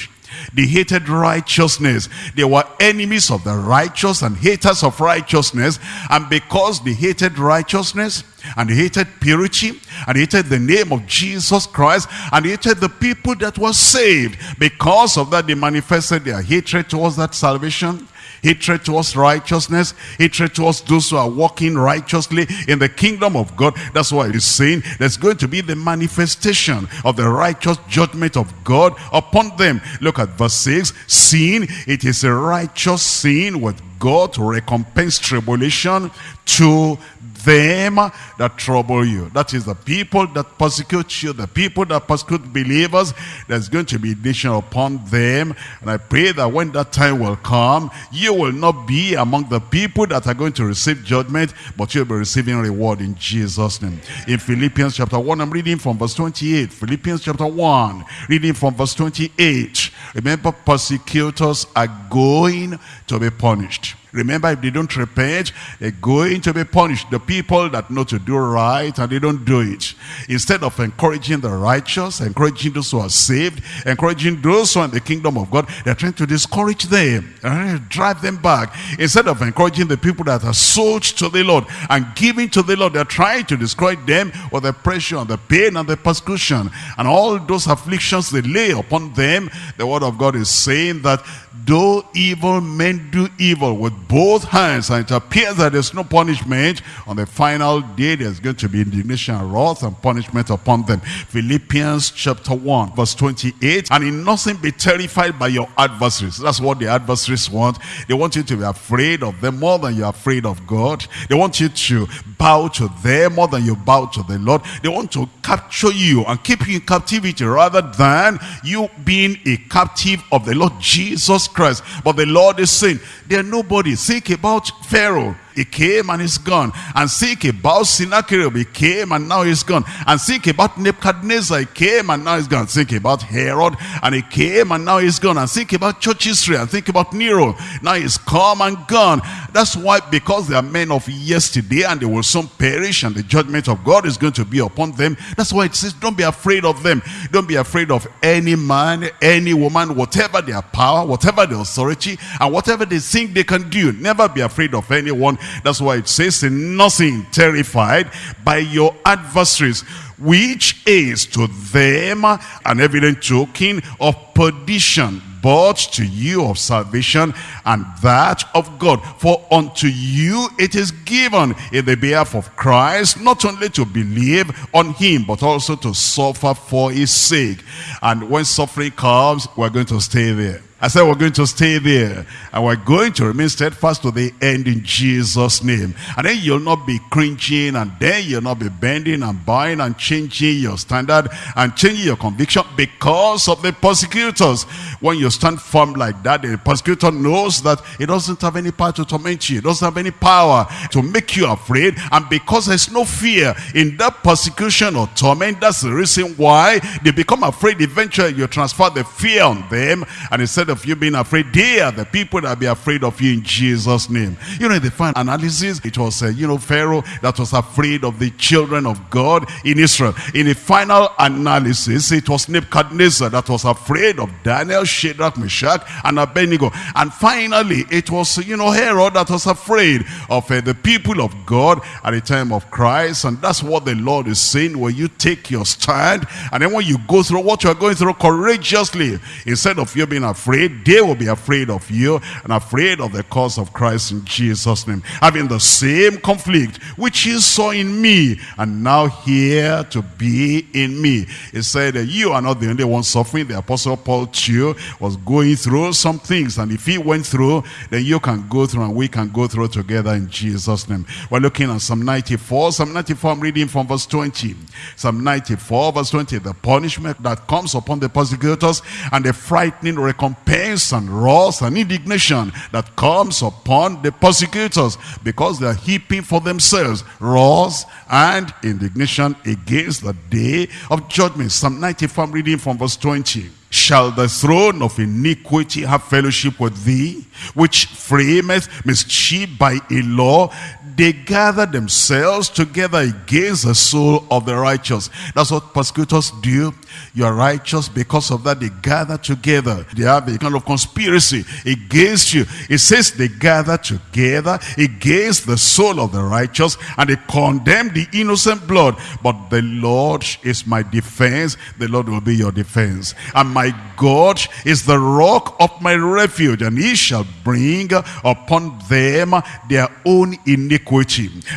they hated righteousness. They were enemies of the righteous and haters of righteousness. And because they hated righteousness and hated purity and hated the name of Jesus Christ and hated the people that were saved, because of that they manifested their hatred towards that salvation hatred towards righteousness, hatred towards those who are walking righteously in the kingdom of God. That's why he's saying there's going to be the manifestation of the righteous judgment of God upon them. Look at verse 6. Sin, it is a righteous sin with God to recompense tribulation to them that trouble you. That is the people that persecute you, the people that persecute believers. There's going to be indignation upon them. And I pray that when that time will come, you will not be among the people that are going to receive judgment, but you'll be receiving reward in Jesus' name. In Philippians chapter 1, I'm reading from verse 28. Philippians chapter 1, reading from verse 28. Remember, persecutors are going to be punished. Remember, if they don't repent, they're going to be punished. The people that know to do right and they don't do it. Instead of encouraging the righteous, encouraging those who are saved, encouraging those who are in the kingdom of God, they're trying to discourage them, and drive them back. Instead of encouraging the people that are sold to the Lord and giving to the Lord, they're trying to discourage them with the pressure and the pain and the persecution and all those afflictions they lay upon them. The word of God is saying that though evil men do evil with both hands and it appears that there's no punishment. On the final day there's going to be indignation and wrath and punishment upon them. Philippians chapter 1 verse 28 and in nothing be terrified by your adversaries. That's what the adversaries want. They want you to be afraid of them more than you're afraid of god. They want you to bow to them more than you bow to the lord. They want to capture you and keep you in captivity rather than you being a captive of the lord jesus christ. But the lord is saying there are nobody Think about Pharaoh. He came and he's gone. And think about Sennacherib. He came and now he's gone. And think about Nebuchadnezzar. He came and now he's gone. Think about Herod. And he came and now he's gone. And think about church history. And think about Nero. Now he's come and gone. That's why because they are men of yesterday and they will soon perish and the judgment of God is going to be upon them. That's why it says don't be afraid of them. Don't be afraid of any man, any woman, whatever their power, whatever their authority, and whatever they think they can do. Never be afraid of anyone That's why it says, in nothing terrified by your adversaries, which is to them an evident token of perdition, but to you of salvation and that of God. For unto you it is given in the behalf of Christ, not only to believe on him, but also to suffer for his sake. And when suffering comes, we're going to stay there. I said we're going to stay there and we're going to remain steadfast to the end in Jesus' name. And then you'll not be cringing and then you'll not be bending and bowing and changing your standard and changing your conviction because of the persecutors. When you stand firm like that, the persecutor knows that it doesn't have any power to torment you. It doesn't have any power to make you afraid. And because there's no fear in that persecution or torment, that's the reason why they become afraid. Eventually you transfer the fear on them and instead of you being afraid, they are the people that be afraid of you in Jesus' name. You know, in the final analysis, it was, uh, you know, Pharaoh that was afraid of the children of God in Israel. In the final analysis, it was Nebuchadnezzar that was afraid of Daniel, Shadrach, Meshach, and Abednego. And finally, it was, you know, Herod that was afraid of uh, the people of God at the time of Christ. And that's what the Lord is saying when you take your stand. And then when you go through what you're going through courageously, instead of you being afraid, afraid, they will be afraid of you and afraid of the cause of Christ in Jesus' name. Having the same conflict which you saw in me and now hear to be in me. He said, that you are not the only one suffering. The apostle Paul too was going through some things and if he went through, then you can go through and we can go through together in Jesus' name. We're looking at Psalm 94. Psalm 94, I'm reading from verse 20. Psalm 94, verse 20. The punishment that comes upon the persecutors and the frightening recompense pains and wrath and indignation that comes upon the persecutors because they are heaping for themselves wrath and indignation against the day of judgment. Psalm 95 reading from verse 20. Shall the throne of iniquity have fellowship with thee, which frameth mischief by a law? They gather themselves together against the soul of the righteous. That's what persecutors do. You are righteous because of that. They gather together. They have a kind of conspiracy against you. It says they gather together against the soul of the righteous and they condemn the innocent blood. But the Lord is my defense. The Lord will be your defense. And my God is the rock of my refuge and he shall bring upon them their own iniquity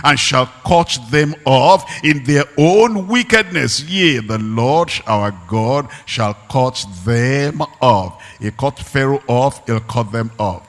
and shall cut them off in their own wickedness yea the Lord our God shall cut them off. He cut Pharaoh off, he'll cut them off.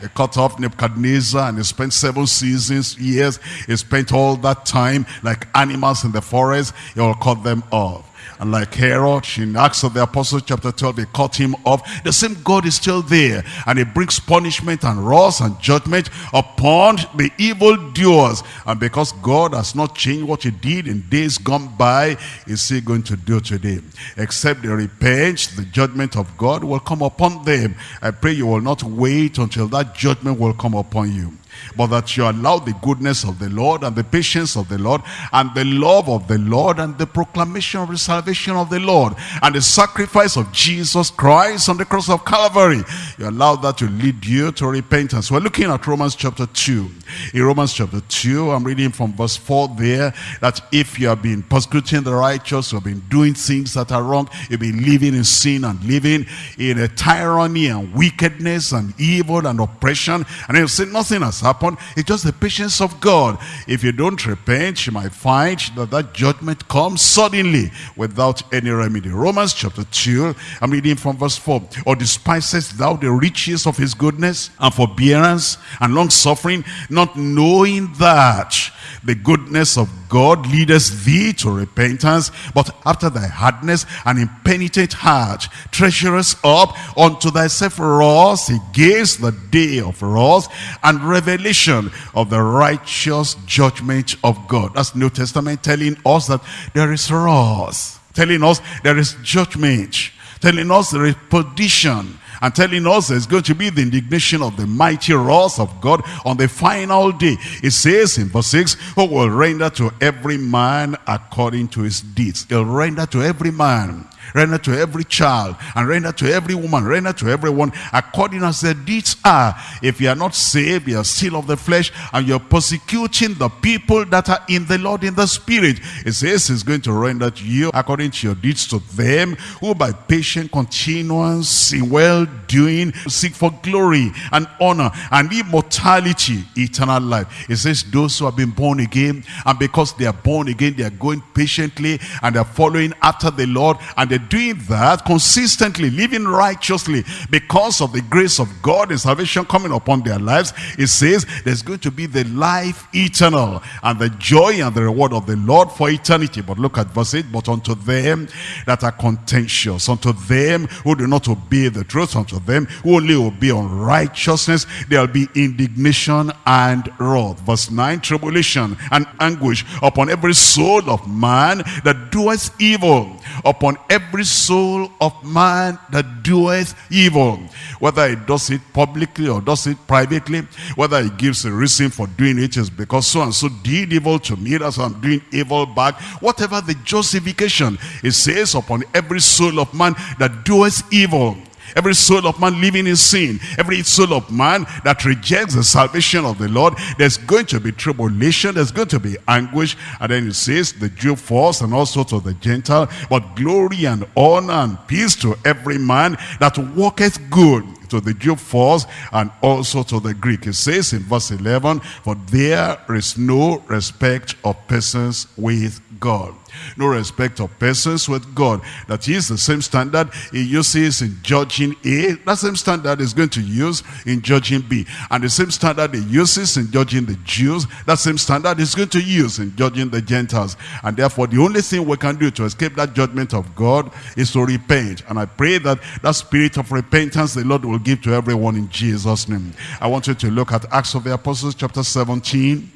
He cut off Nebuchadnezzar and he spent seven seasons, years. He spent all that time like animals in the forest. He will cut them off. And like Herod, in Acts of the Apostles chapter 12, they cut him off. The same God is still there. And he brings punishment and wrath and judgment upon the evildoers. And because God has not changed what he did in days gone by, is he going to do today? Except they repent, the judgment of God will come upon them. I pray you will not wait until that judgment will come upon you but that you allow the goodness of the Lord and the patience of the Lord and the love of the Lord and the proclamation of the salvation of the Lord and the sacrifice of Jesus Christ on the cross of Calvary. You allow that to lead you to repentance. We're looking at Romans chapter 2. In Romans chapter 2, I'm reading from verse 4 there, that if you have been persecuting the righteous, you have been doing things that are wrong, you've been living in sin and living in a tyranny and wickedness and evil and oppression, and you say nothing has happened. It's just the patience of God. If you don't repent, you might find that that judgment comes suddenly without any remedy. Romans chapter 2, I'm reading from verse 4. Or despisest thou the riches of his goodness and forbearance and long suffering, not knowing that the goodness of God leadeth thee to repentance, but after thy hardness and impenitent heart, treasurest up unto thyself wrath against the day of wrath and revelation of the righteous judgment of God. That's New Testament telling us that there is wrath, telling us there is judgment, telling us there is perdition, and telling us there's going to be the indignation of the mighty wrath of God on the final day. It says in verse 6, who will render to every man according to his deeds. He'll render to every man render to every child, and render to every woman, render to everyone, according as their deeds are. If you are not saved, you are still of the flesh, and you're persecuting the people that are in the Lord in the Spirit. It says he's going to render to you according to your deeds to them, who by patient continuance in well-doing seek for glory and honor and immortality, eternal life. It says those who have been born again, and because they are born again, they are going patiently, and they're following after the Lord, and doing that consistently, living righteously because of the grace of God and salvation coming upon their lives. It says there's going to be the life eternal and the joy and the reward of the Lord for eternity. But look at verse 8, but unto them that are contentious, unto them who do not obey the truth, unto them who only obey unrighteousness, there'll be indignation and wrath. Verse 9, tribulation and anguish upon every soul of man that doeth evil, upon every soul of man that doeth evil. Whether he does it publicly or does it privately, whether he gives a reason for doing it is because so and so did evil to me, that's why I'm doing evil back. Whatever the justification, it says upon every soul of man that doeth evil Every soul of man living in sin, every soul of man that rejects the salvation of the Lord, there's going to be tribulation, there's going to be anguish. And then it says, the Jew first and also to the Gentile, but glory and honor and peace to every man that walketh good to the Jew first and also to the Greek. It says in verse 11, for there is no respect of persons with God no respect of persons with God. That is the same standard he uses in judging A. That same standard is going to use in judging B. And the same standard he uses in judging the Jews, that same standard is going to use in judging the Gentiles. And therefore, the only thing we can do to escape that judgment of God is to repent. And I pray that that spirit of repentance the Lord will give to everyone in Jesus' name. I want you to look at Acts of the Apostles chapter 17,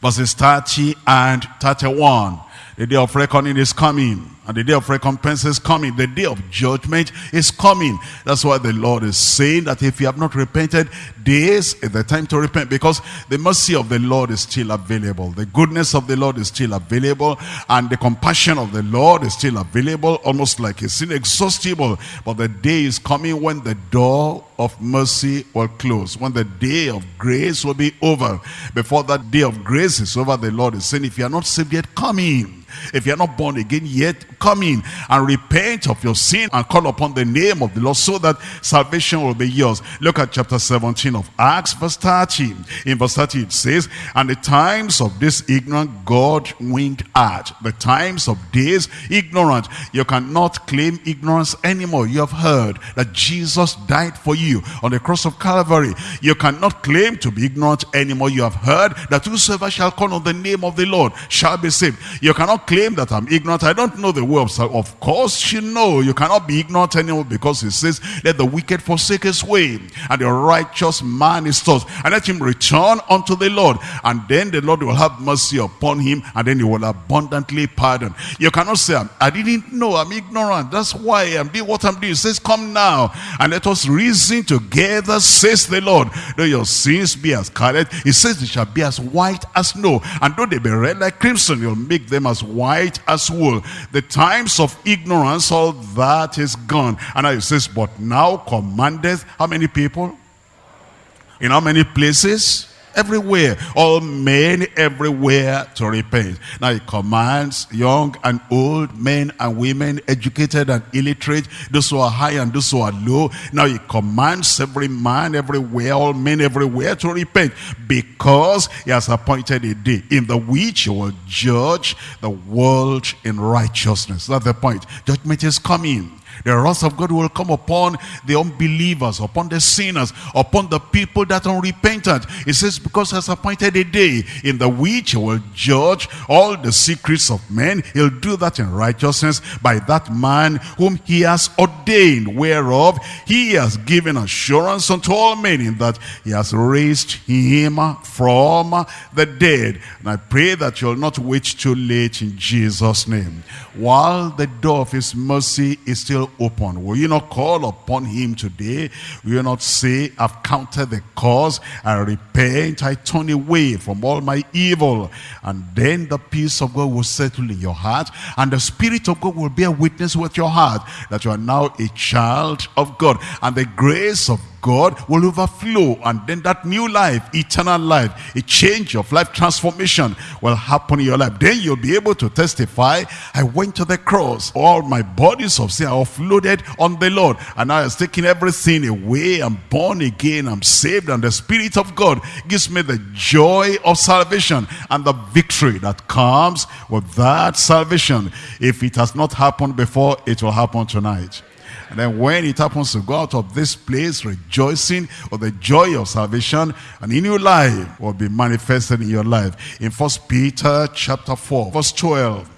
verses 30 and 31. The day of reckoning is coming. And the day of recompense is coming. The day of judgment is coming. That's why the Lord is saying that if you have not repented, this is the time to repent. Because the mercy of the Lord is still available. The goodness of the Lord is still available. And the compassion of the Lord is still available. Almost like it's inexhaustible. But the day is coming when the door of mercy will close. When the day of grace will be over. Before that day of grace is over, the Lord is saying, if you are not saved yet, come in. If you're not born again yet, come in and repent of your sin and call upon the name of the Lord so that salvation will be yours. Look at chapter 17 of Acts, verse 30. In verse 30 it says, And the times of this ignorant God winked at. The times of this ignorant. You cannot claim ignorance anymore. You have heard that Jesus died for you on the cross of Calvary. You cannot claim to be ignorant anymore. You have heard that whosoever shall call on the name of the Lord shall be saved. You cannot claim that I'm ignorant. I don't know the of course you know. You cannot be ignorant anymore because he says, let the wicked forsake his way and the righteous man is taught. And let him return unto the Lord. And then the Lord will have mercy upon him and then he will abundantly pardon. You cannot say, I didn't know. I'm ignorant. That's why I'm doing what I'm doing. It says, come now and let us reason together, says the Lord. Though your sins be as scarlet, he says they shall be as white as snow. And though they be red like crimson, you'll make them as white as wool. The times of ignorance, all that is gone. And now says, but now commandeth how many people? In how many places? Everywhere, all men everywhere to repent. Now he commands young and old, men and women, educated and illiterate, those who are high and those who are low. Now he commands every man everywhere, all men everywhere to repent because he has appointed a day in the which he will judge the world in righteousness. That's the point. Judgment is coming. The wrath of God will come upon the unbelievers, upon the sinners, upon the people that are unrepentant. It says, because has appointed a day in the which he will judge all the secrets of men. He'll do that in righteousness by that man whom he has ordained, whereof he has given assurance unto all men in that he has raised him from the dead. And I pray that you'll not wait too late in Jesus' name. While the door of his mercy is still open? Will you not call upon him today? Will you not say, I've counted the cause, I repent, I turn away from all my evil. And then the peace of God will settle in your heart, and the Spirit of God will bear witness with your heart that you are now a child of God. And the grace of God will overflow and then that new life, eternal life, a change of life transformation will happen in your life. Then you'll be able to testify, I went to the cross, all my bodies of sin are offloaded on the Lord and I has taken everything away, I'm born again, I'm saved and the Spirit of God gives me the joy of salvation and the victory that comes with that salvation. If it has not happened before, it will happen tonight. And then when it happens to go out of this place rejoicing with the joy of salvation, and in your life will be manifested in your life. In First Peter chapter 4, verse 12.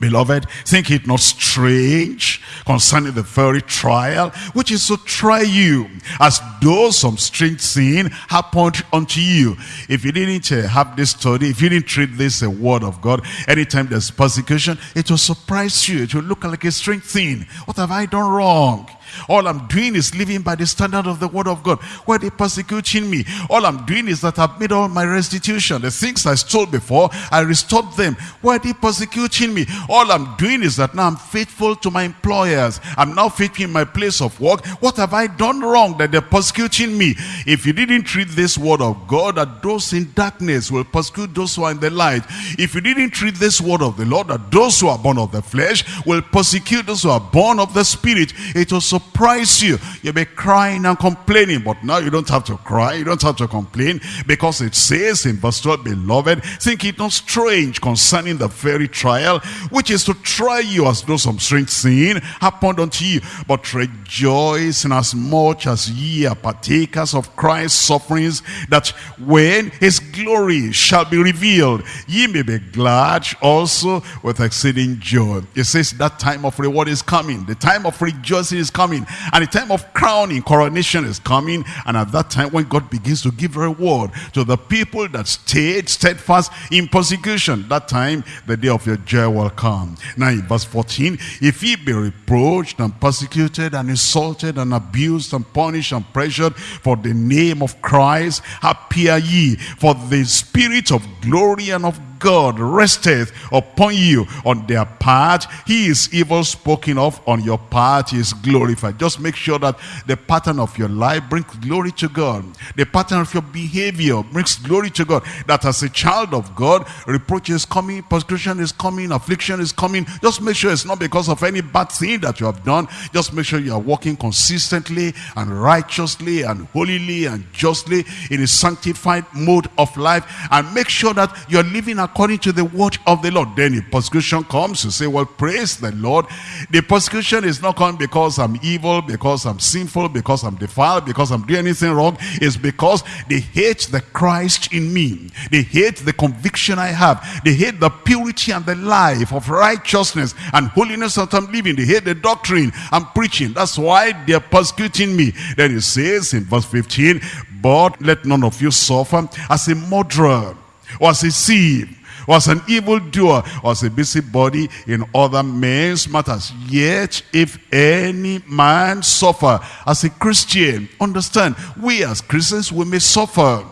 Beloved, think it not strange concerning the very trial, which is to try you, as though some strange thing happened unto you. If you didn't uh, have this study, if you didn't treat this a uh, word of God, anytime there's persecution, it will surprise you. It will look like a strange thing. What have I done wrong? All I'm doing is living by the standard of the word of God. Why are they persecuting me? All I'm doing is that I've made all my restitution. The things I stole before, I restored them. Why are they persecuting me? All I'm doing is that now I'm faithful to my employers. I'm now faithful in my place of work. What have I done wrong that they're persecuting me? If you didn't treat this word of God, that those in darkness will persecute those who are in the light. If you didn't treat this word of the Lord, that those who are born of the flesh will persecute those who are born of the spirit. It was surprise you. You'll be crying and complaining. But now you don't have to cry. You don't have to complain. Because it says in verse 12, Beloved, think it not strange concerning the very trial, which is to try you as though some strange sin happened unto you. But rejoice in as much as ye are partakers of Christ's sufferings, that when his glory shall be revealed, ye may be glad also with exceeding joy. It says that time of reward is coming. The time of rejoicing is coming coming. And the time of crowning, coronation is coming. And at that time when God begins to give reward to the people that stayed steadfast in persecution, that time the day of your joy will come. Now in verse 14, if ye be reproached and persecuted and insulted and abused and punished and pressured for the name of Christ, happy are ye, for the spirit of glory and of God resteth upon you on their part. He is evil spoken of on your part He is glorified. Just make sure that the pattern of your life brings glory to God. The pattern of your behavior brings glory to God. That as a child of God, reproach is coming, persecution is coming, affliction is coming. Just make sure it's not because of any bad thing that you have done. Just make sure you are walking consistently and righteously and holily and justly in a sanctified mode of life. And make sure that you're living a according to the word of the Lord. Then if persecution comes, you say, well, praise the Lord. The persecution is not coming because I'm evil, because I'm sinful, because I'm defiled, because I'm doing anything wrong. It's because they hate the Christ in me. They hate the conviction I have. They hate the purity and the life of righteousness and holiness that I'm living. They hate the doctrine I'm preaching. That's why they're persecuting me. Then it says in verse 15, but let none of you suffer as a murderer or as a thief was an evildoer, was a busybody in other men's matters. Yet, if any man suffer as a Christian, understand, we as Christians, we may suffer,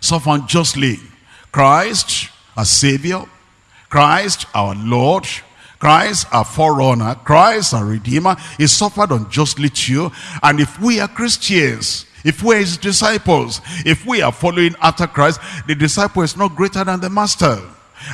suffer unjustly. Christ, our Savior, Christ, our Lord, Christ, our forerunner, Christ, our Redeemer, he suffered unjustly too. And if we are Christians, if we are his disciples, if we are following after Christ, the disciple is not greater than the master.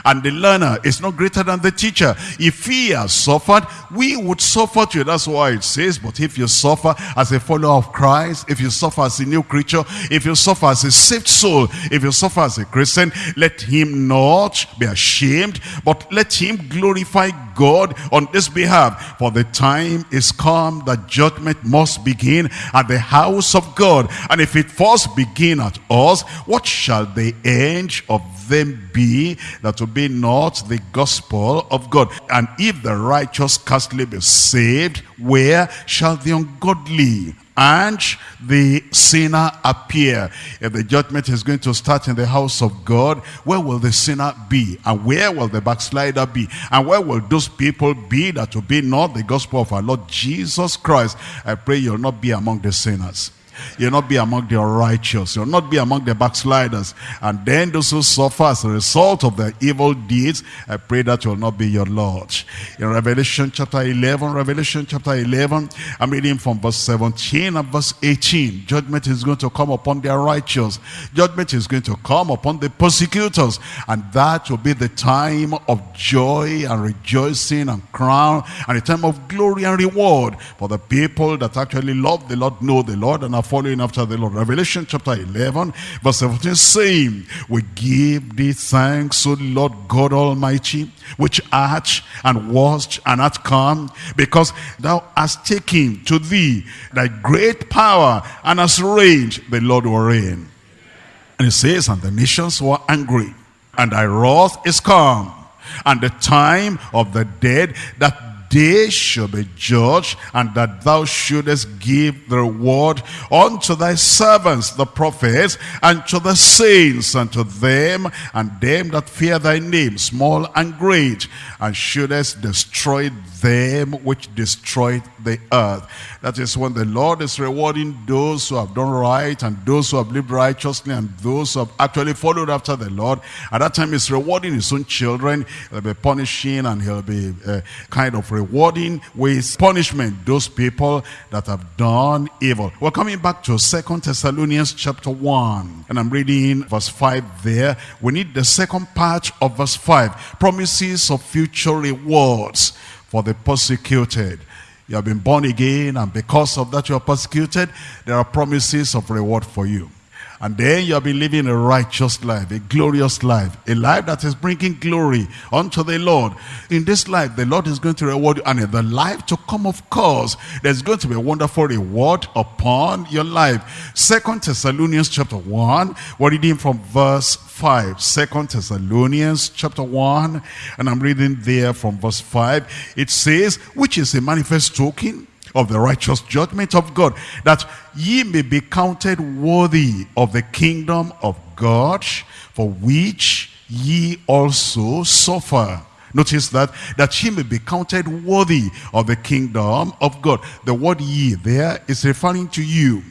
And the learner is not greater than the teacher. If he has suffered, we would suffer too. That's why it says, but if you suffer as a follower of Christ, if you suffer as a new creature, if you suffer as a saved soul, if you suffer as a Christian, let him not be ashamed, but let him glorify God on this behalf. For the time is come that judgment must begin at the house of God. And if it first begin at us, what shall the end of them be that obey not the gospel of God. And if the righteous scarcely be saved, where shall the ungodly and the sinner appear. If the judgment is going to start in the house of God, where will the sinner be? And where will the backslider be? And where will those people be that obey not the gospel of our Lord Jesus Christ? I pray you'll not be among the sinners. You'll not be among the righteous. You'll not be among the backsliders. And then those who suffer as a result of their evil deeds, I pray that will not be your Lord. In Revelation chapter 11, Revelation chapter 11, I'm reading from verse 17 and verse 18. Judgment is going to come upon the righteous. Judgment is going to come upon the persecutors. And that will be the time of joy and rejoicing and crown and a time of glory and reward for the people that actually love the Lord, know the Lord, and are following after the Lord. Revelation chapter 11, verse 17, saying, We give thee thanks, O Lord God Almighty, which art and wast and art come, because thou hast taken to thee thy great power and hast reigned, the Lord will reign. And it says, And the nations were angry, and thy wrath is come, and the time of the dead that they shall be judged, and that thou shouldest give the reward unto thy servants, the prophets, and to the saints, and to them, and them that fear thy name, small and great, and shouldest destroy them which destroyed the earth. That is when the Lord is rewarding those who have done right and those who have lived righteously and those who have actually followed after the Lord. At that time he's rewarding his own children. He'll be punishing and he'll be uh, kind of rewarding with punishment those people that have done evil. We're coming back to Second Thessalonians chapter 1 and I'm reading verse 5 there. We need the second part of verse 5. Promises of future rewards for the persecuted. You have been born again and because of that you are persecuted, there are promises of reward for you. And then you'll be living a righteous life, a glorious life, a life that is bringing glory unto the Lord. In this life, the Lord is going to reward you. And in the life to come, of course, there's going to be a wonderful reward upon your life. Second Thessalonians chapter 1, we're reading from verse 5. Second Thessalonians chapter 1, and I'm reading there from verse 5. It says, which is a manifest token of the righteous judgment of God, that ye may be counted worthy of the kingdom of God, for which ye also suffer. Notice that, that ye may be counted worthy of the kingdom of God. The word ye there is referring to you.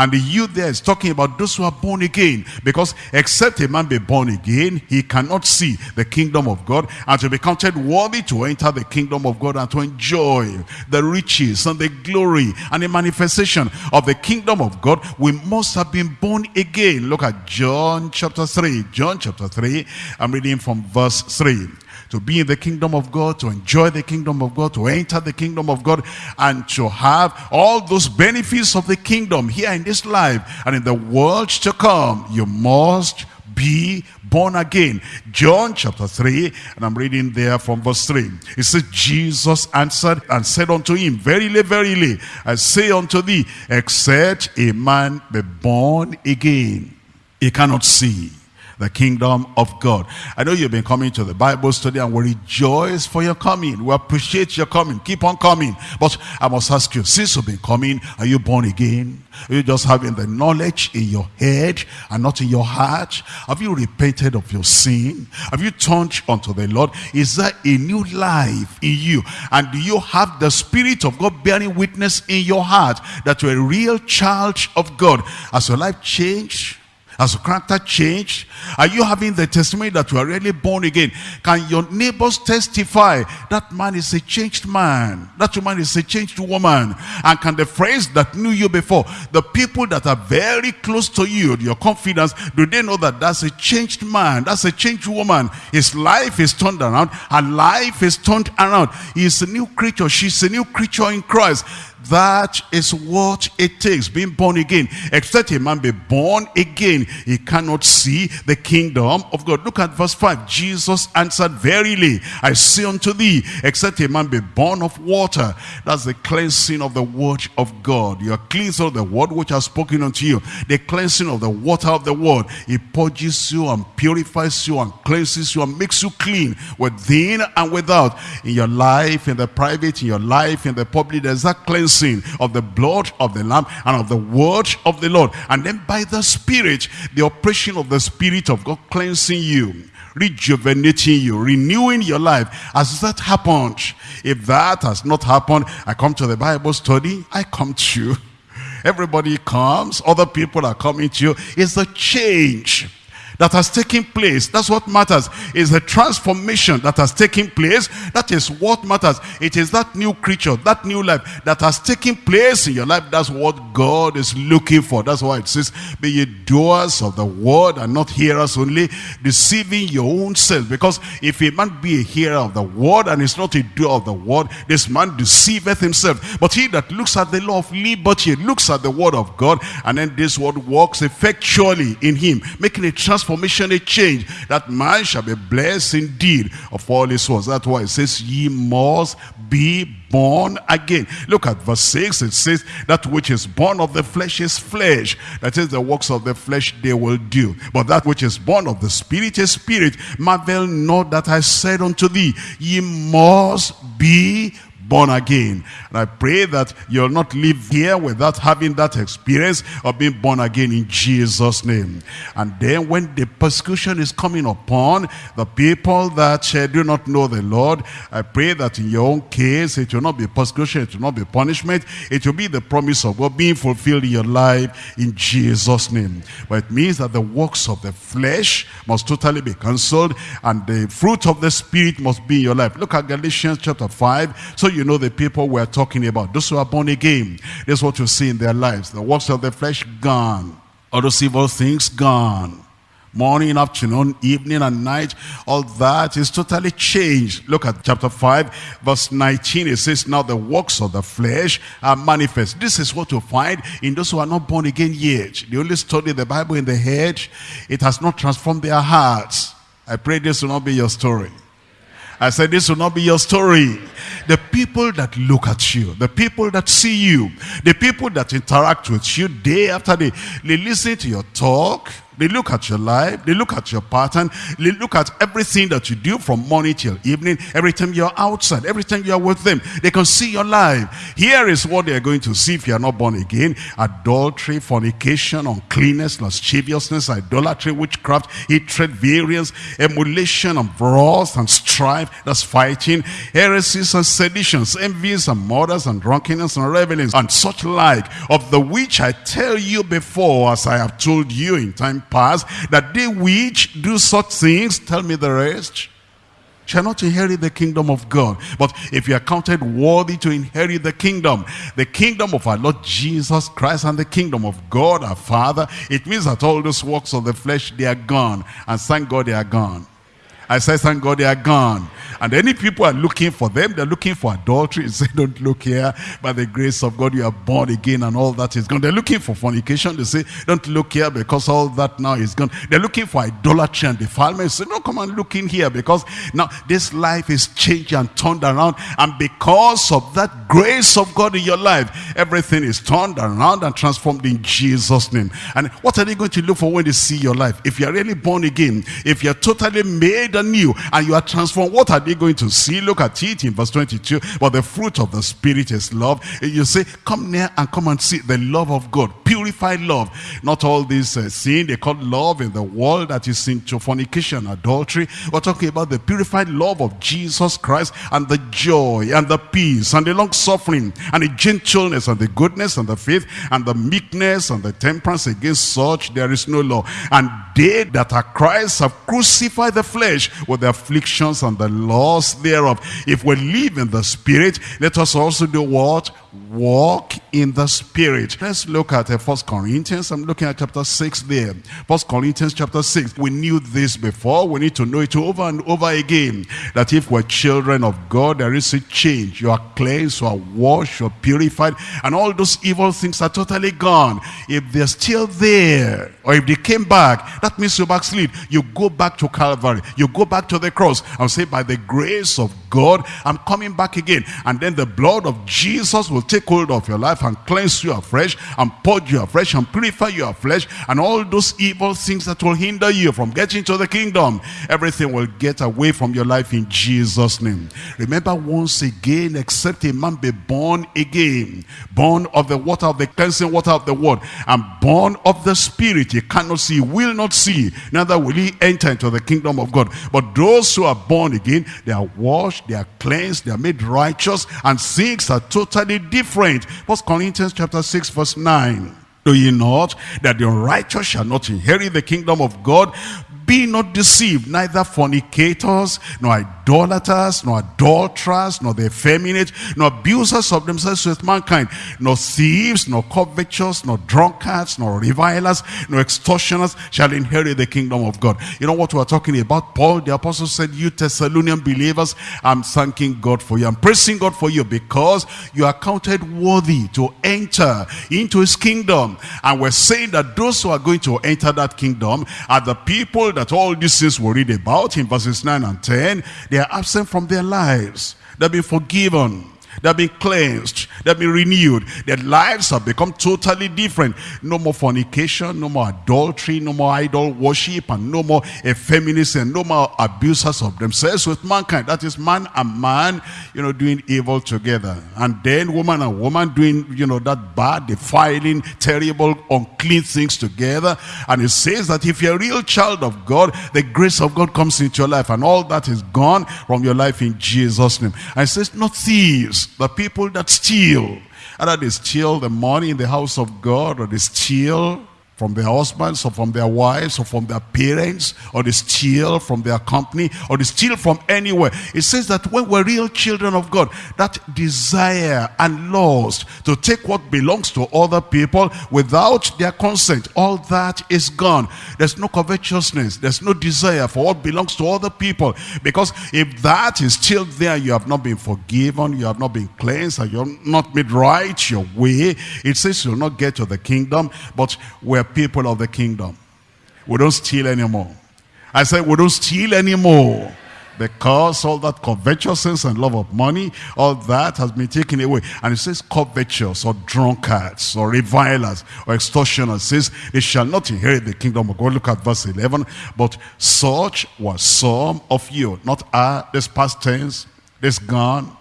And the you there is talking about those who are born again. Because except a man be born again, he cannot see the kingdom of God and to be counted worthy to enter the kingdom of God and to enjoy the riches and the glory and the manifestation of the kingdom of God. We must have been born again. Look at John chapter 3. John chapter 3. I'm reading from verse 3 to be in the kingdom of God, to enjoy the kingdom of God, to enter the kingdom of God, and to have all those benefits of the kingdom here in this life and in the world to come. You must be born again. John chapter 3, and I'm reading there from verse 3. It says, Jesus answered and said unto him, Verily, verily, I say unto thee, except a man be born again, he cannot see the kingdom of God. I know you've been coming to the Bible study and we rejoice for your coming. We appreciate your coming. Keep on coming. But I must ask you, since you've been coming, are you born again? Are you just having the knowledge in your head and not in your heart? Have you repented of your sin? Have you turned unto the Lord? Is there a new life in you? And do you have the Spirit of God bearing witness in your heart that you're a real child of God? Has your life changed? Has your character changed? Are you having the testimony that you are really born again? Can your neighbors testify that man is a changed man? That woman is a changed woman? And can the friends that knew you before, the people that are very close to you, your confidence, do they know that that's a changed man? That's a changed woman. His life is turned around. Her life is turned around. He's a new creature. She's a new creature in Christ. That is what it takes, being born again. Except a man be born again, he cannot see the kingdom of God. Look at verse 5. Jesus answered, Verily, I say unto thee, except a man be born of water. That's the cleansing of the word of God. You are cleansed of the word which has spoken unto you. The cleansing of the water of the word. It purges you and purifies you and cleanses you and makes you clean within and without. In your life, in the private, in your life, in the public, there's that cleansing cleansing of the blood of the Lamb and of the word of the Lord. And then by the Spirit, the operation of the Spirit of God cleansing you rejuvenating you, renewing your life. Has that happened? If that has not happened, I come to the Bible study, I come to you. Everybody comes, other people are coming to you. It's a change that has taken place. That's what matters. Is the transformation that has taken place. That is what matters. It is that new creature, that new life that has taken place in your life. That's what God is looking for. That's why it says, be ye doers of the word and not hearers only, deceiving your own self. Because if a man be a hearer of the word and is not a doer of the word, this man deceiveth himself. But he that looks at the law of liberty, looks at the word of God, and then this word works effectually in him, making a transformation transformation, a change, that man shall be blessed indeed of all his works. That's why it says, ye must be born again. Look at verse 6. It says, that which is born of the flesh is flesh. That is the works of the flesh they will do. But that which is born of the spirit is spirit. Marvel not that I said unto thee, ye must be born again. And I pray that you'll not live here without having that experience of being born again in Jesus' name. And then when the persecution is coming upon the people that uh, do not know the Lord, I pray that in your own case, it will not be persecution, it will not be punishment, it will be the promise of God being fulfilled in your life in Jesus' name. But it means that the works of the flesh must totally be cancelled and the fruit of the Spirit must be in your life. Look at Galatians chapter 5. So you you know the people we're talking about. Those who are born again. This is what you see in their lives. The works of the flesh gone. All those evil things gone. Morning, afternoon, evening, and night. All that is totally changed. Look at chapter 5, verse 19. It says, Now the works of the flesh are manifest. This is what you find in those who are not born again yet. They only study the Bible in the head. It has not transformed their hearts. I pray this will not be your story. I said, this will not be your story. The people that look at you, the people that see you, the people that interact with you day after day, they listen to your talk, they look at your life. They look at your pattern. They look at everything that you do from morning till evening. Every time you're outside, every time you're with them, they can see your life. Here is what they're going to see if you're not born again. Adultery, fornication, uncleanness, lasciviousness, idolatry, witchcraft, hatred, variance, emulation, and wrath, and strife. That's fighting. Heresies and seditions, envies and murders and drunkenness and revelings and such like, of the which I tell you before, as I have told you in time past, that they which do such things, tell me the rest, shall not inherit the kingdom of God. But if you are counted worthy to inherit the kingdom, the kingdom of our Lord Jesus Christ and the kingdom of God our Father, it means that all those works of the flesh, they are gone. And thank God they are gone. I said, thank God they are gone. And any people are looking for them, they're looking for adultery. They say, don't look here. By the grace of God, you are born again and all that is gone. They're looking for fornication. They say, don't look here because all that now is gone. They're looking for idolatry and defilement. They say, no, come and look in here because now this life is changed and turned around. And because of that grace of God in your life, everything is turned around and transformed in Jesus' name. And what are they going to look for when they see your life? If you're really born again, if you're totally made anew and you are transformed, what are they going to see? Look at it in verse 22. But the fruit of the Spirit is love. You say, come near and come and see the love of God. Purified love. Not all this uh, sin they call love in the world that is into fornication, adultery. We're talking about the purified love of Jesus Christ and the joy and the peace and the long suffering and the gentleness and the goodness and the faith and the meekness and the temperance. Against such there is no law. And they that are Christ have crucified the flesh with the afflictions and the laws thereof. If we live in the spirit, let us also do what? Walk in the spirit. Let's look at uh, First Corinthians. I'm looking at chapter 6 there. First Corinthians chapter 6. We knew this before. We need to know it over and over again. That if we're children of God, there is a change. You are cleansed, you are washed, you are purified, and all those evil things are totally gone. If they're still there, or if they came back, that means you backslid. You go back to Calvary. You go back to the cross and say, by the grace of God, I'm coming back again. And then the blood of Jesus will take hold of your life and cleanse you afresh and purge you afresh and purify you afresh and all those evil things that will hinder you from getting to the kingdom. Everything will get away from your life in Jesus' name. Remember once again, except a man be born again, born of the water of the cleansing water of the word, and born of the spirit, he cannot see, will not see, neither will he enter into the kingdom of God. But those who are born again, they are washed, they are cleansed, they are made righteous, and things are totally different. First Corinthians chapter 6, verse 9. Do ye not that the righteous shall not inherit the kingdom of God? Be not deceived, neither fornicators, nor idolaters, nor adulterers, nor the effeminate, nor abusers of themselves with mankind, nor thieves, nor covetous, nor drunkards, nor revilers, nor extortioners shall inherit the kingdom of God. You know what we're talking about? Paul the apostle said, you Thessalonian believers, I'm thanking God for you. I'm praising God for you because you are counted worthy to enter into his kingdom. And we're saying that those who are going to enter that kingdom are the people that all these things we read about in verses 9 and 10, they are absent from their lives. They've been forgiven. They've been cleansed. They've been renewed. Their lives have become totally different. No more fornication, no more adultery, no more idol worship, and no more effeminacy, and no more abusers of themselves with mankind. That is man and man, you know, doing evil together. And then woman and woman doing, you know, that bad, defiling, terrible, unclean things together. And it says that if you're a real child of God, the grace of God comes into your life and all that is gone from your life in Jesus' name. And it says, not thieves, the people that steal. Either they steal the money in the house of God or they steal from their husbands or from their wives or from their parents or they steal from their company or they steal from anywhere. It says that when we're real children of God, that desire and lust to take what belongs to other people without their consent, all that is gone. There's no covetousness. There's no desire for what belongs to other people because if that is still there, you have not been forgiven, you have not been cleansed, and you're not made right your way. It says you'll not get to the kingdom, but we're people of the kingdom. We don't steal anymore. I said we don't steal anymore. Because all that covetousness and love of money, all that has been taken away. And it says covetous or drunkards or revilers or extortioners. Says they shall not inherit the kingdom of God. Look at verse 11. But such were some of you. Not I, this past tense, this gone,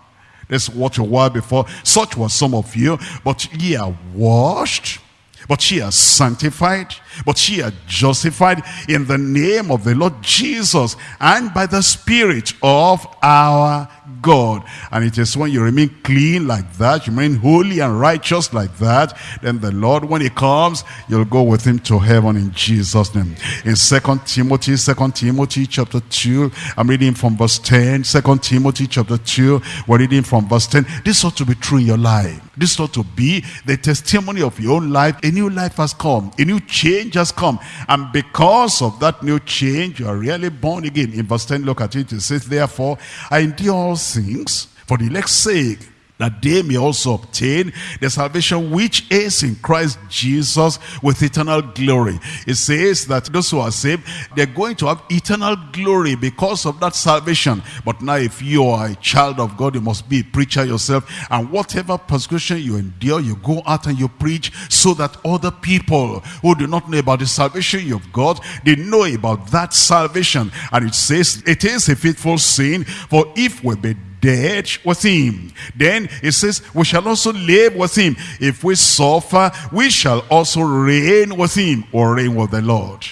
this what you were before. Such were some of you. But ye are washed but she are sanctified, but she are justified in the name of the Lord Jesus and by the Spirit of our God. And it is when you remain clean like that, you remain holy and righteous like that, then the Lord, when he comes, you'll go with him to heaven in Jesus' name. In Second Timothy, Second Timothy chapter 2, I'm reading from verse 10. Second Timothy chapter 2, we're reading from verse 10. This ought to be true in your life. This ought to be the testimony of your own life. A new life has come. A new change has come. And because of that new change, you are really born again. In verse 10, look at it. It says, Therefore, I endure things for the elect's sake that they may also obtain the salvation which is in Christ Jesus with eternal glory. It says that those who are saved, they're going to have eternal glory because of that salvation. But now if you are a child of God, you must be a preacher yourself. And whatever persecution you endure, you go out and you preach so that other people who do not know about the salvation you've got, they know about that salvation. And it says, it is a faithful saying, for if we be dead with him. Then it says, we shall also live with him. If we suffer, we shall also reign with him or reign with the Lord.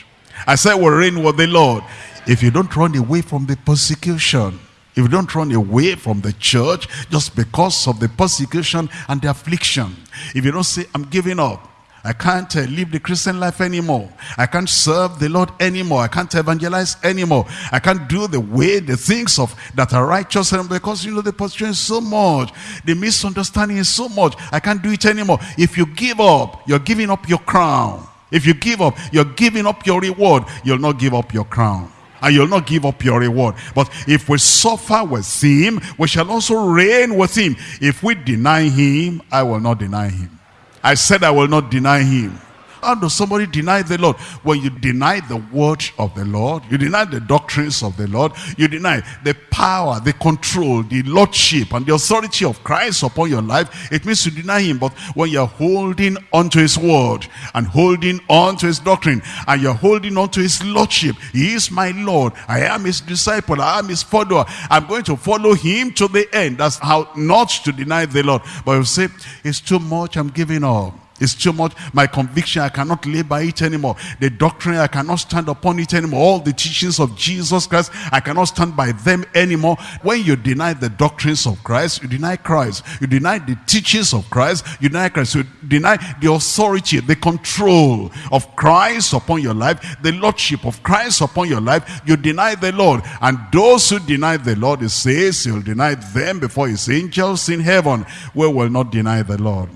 I said we reign with the Lord. If you don't run away from the persecution, if you don't run away from the church just because of the persecution and the affliction, if you don't say, I'm giving up, I can't uh, live the Christian life anymore. I can't serve the Lord anymore. I can't evangelize anymore. I can't do the way, the things of that are righteous because you know the position is so much. The misunderstanding is so much. I can't do it anymore. If you give up, you're giving up your crown. If you give up, you're giving up your reward. You'll not give up your crown and you'll not give up your reward. But if we suffer with him, we shall also reign with him. If we deny him, I will not deny him. I said I will not deny him. How does somebody deny the Lord? When you deny the word of the Lord, you deny the doctrines of the Lord, you deny the power, the control, the lordship, and the authority of Christ upon your life, it means to deny him. But when you're holding onto his word and holding on to his doctrine and you're holding on to his lordship, he is my Lord. I am his disciple. I am his follower. I'm going to follow him to the end. That's how not to deny the Lord. But you say, it's too much. I'm giving up. It's too much. My conviction, I cannot live by it anymore. The doctrine, I cannot stand upon it anymore. All the teachings of Jesus Christ, I cannot stand by them anymore. When you deny the doctrines of Christ, you deny Christ. You deny the teachings of Christ, you deny Christ. You deny the authority, the control of Christ upon your life, the lordship of Christ upon your life. You deny the Lord. And those who deny the Lord, he says, he'll deny them before his angels in heaven. We will not deny the Lord.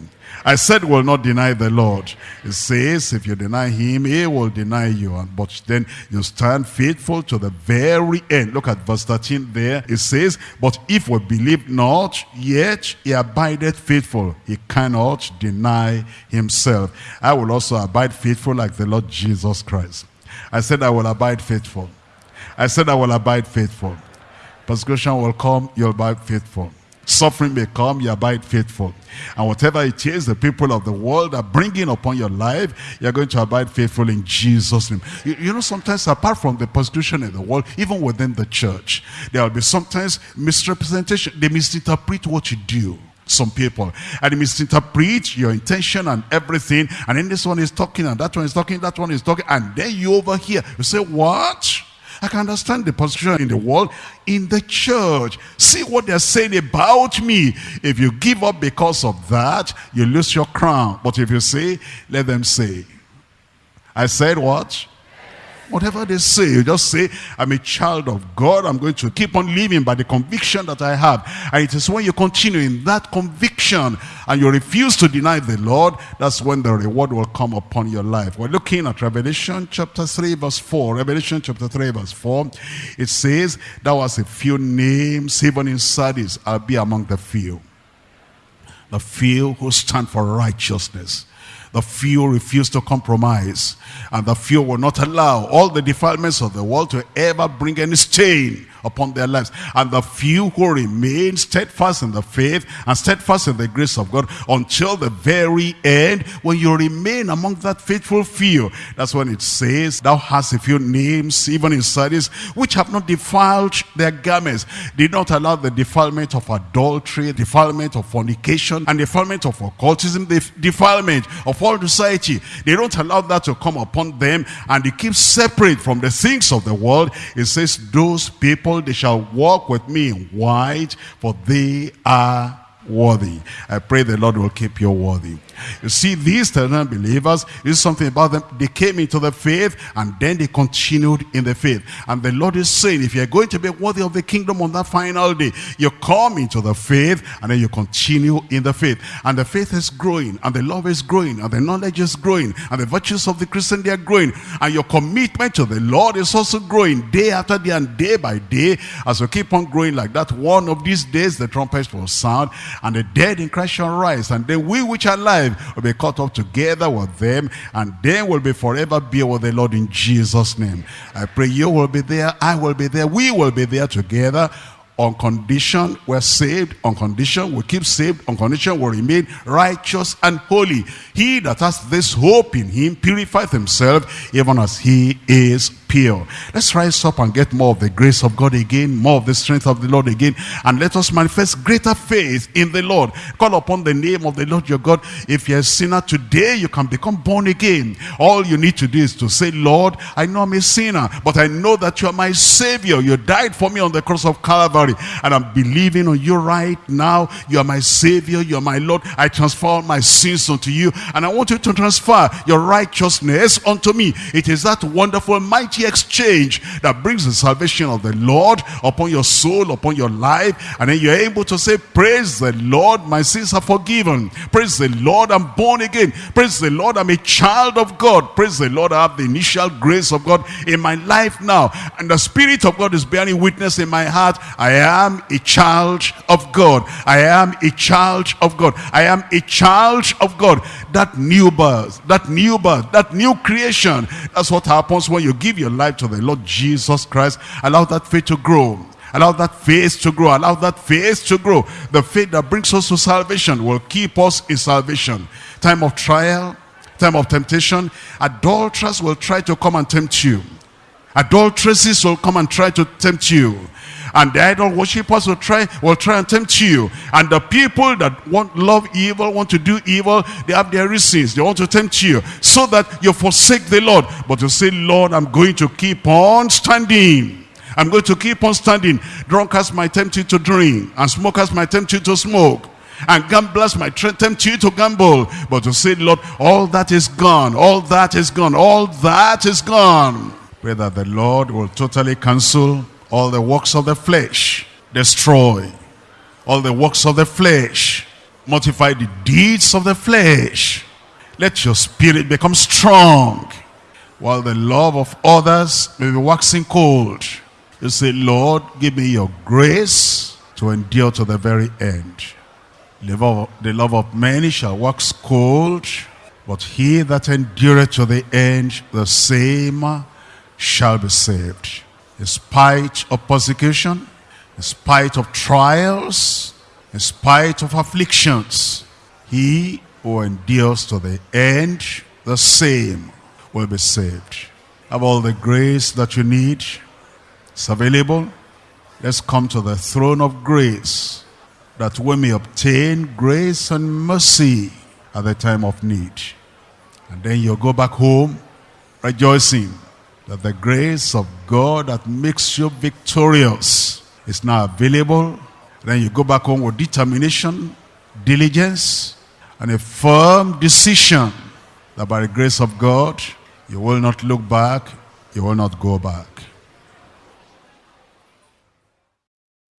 I said will not deny the Lord. It says if you deny him, he will deny you. But then you stand faithful to the very end. Look at verse 13 there. It says, but if we believe not, yet he abideth faithful. He cannot deny himself. I will also abide faithful like the Lord Jesus Christ. I said I will abide faithful. I said I will abide faithful. Persecution will come, you'll abide faithful. Suffering may come, you abide faithful. And whatever it is the people of the world are bringing upon your life, you're going to abide faithful in Jesus' name. You, you, know, sometimes apart from the persecution in the world, even within the church, there will be sometimes misrepresentation. They misinterpret what you do some people and misinterpret your intention and everything and then this one is talking and that one is talking that one is talking and then you over here you say what I can understand the position in the world, in the church. See what they're saying about me. If you give up because of that, you lose your crown. But if you say, let them say. I said what? Whatever they say, you just say, I'm a child of God. I'm going to keep on living by the conviction that I have. And it is when you continue in that conviction and you refuse to deny the Lord, that's when the reward will come upon your life. We're looking at Revelation chapter 3 verse 4. Revelation chapter 3 verse 4. It says, there was a few names, even in Sardis, I'll be among the few. The few who stand for righteousness the few refuse to compromise. And the few will not allow all the defilements of the world to ever bring any stain upon their lives. And the few who remain steadfast in the faith and steadfast in the grace of God until the very end, when you remain among that faithful few, that's when it says, thou hast a few names, even in Sardis, which have not defiled their garments, did not allow the defilement of adultery, defilement of fornication, and defilement of occultism, the defilement of all society. They don't allow that to come upon them, and they keep separate from the things of the world. It says, those people, they shall walk with me in white, for they are worthy. I pray the Lord will keep you worthy. You see, Thessalonian believers, is something about them. They came into the faith and then they continued in the faith. And the Lord is saying, if you're going to be worthy of the kingdom on that final day, you come into the faith and then you continue in the faith. And the faith is growing and the love is growing and the knowledge is growing and the virtues of the Christian, they are growing. And your commitment to the Lord is also growing day after day and day by day. As you keep on growing like that, one of these days the trumpets will sound and the dead in Christ shall rise and then we which are alive will be caught up together with them and then will be forever be with the Lord in Jesus name. I pray you will be there, I will be there, we will be there together on condition we're saved, on condition we keep saved, on condition we remain righteous and holy. He that has this hope in him purifieth himself even as he is Let's rise up and get more of the grace of God again, more of the strength of the Lord again, and let us manifest greater faith in the Lord. Call upon the name of the Lord your God. If you're a sinner today, you can become born again. All you need to do is to say, Lord, I know I'm a sinner, but I know that you are my Savior. You died for me on the cross of Calvary, and I'm believing on you right now. You are my Savior. You are my Lord. I transfer my sins unto you, and I want you to transfer your righteousness unto me. It is that wonderful, mighty exchange that brings the salvation of the Lord upon your soul, upon your life. And then you're able to say, praise the Lord, my sins are forgiven. Praise the Lord, I'm born again. Praise the Lord, I'm a child of God. Praise the Lord, I have the initial grace of God in my life now. And the Spirit of God is bearing witness in my heart. I am a child of God. I am a child of God. I am a child of God. That new birth, that new birth, that new creation. That's what happens when you give your life to the Lord Jesus Christ. Allow that faith to grow. Allow that faith to grow. Allow that faith to grow. The faith that brings us to salvation will keep us in salvation. Time of trial, time of temptation, adulterers will try to come and tempt you. Adulteresses will come and try to tempt you. And the idol worshippers will try, will try and tempt you. And the people that want love evil, want to do evil, they have their reasons. They want to tempt you so that you forsake the Lord. But you say, Lord, I'm going to keep on standing. I'm going to keep on standing. Drunkards might tempt you to drink. And smokers might tempt you to smoke and gamblers might tempt you to gamble but to say lord all that is gone all that is gone all that is gone that the lord will totally cancel all the works of the flesh, destroy all the works of the flesh, mortify the deeds of the flesh. Let your spirit become strong, while the love of others may be waxing cold. You say, Lord, give me your grace to endure to the very end. The love, of, many shall wax cold, but he that endureth to the end, the same shall be saved in spite of persecution, in spite of trials, in spite of afflictions, he who endures to the end, the same will be saved. Have all the grace that you need. It's available. Let's come to the throne of grace that we may obtain grace and mercy at the time of need. And then you'll go back home rejoicing that the grace of God that makes you victorious is now available. Then you go back home with determination, diligence, and a firm decision that by the grace of God, you will not look back, you will not go back.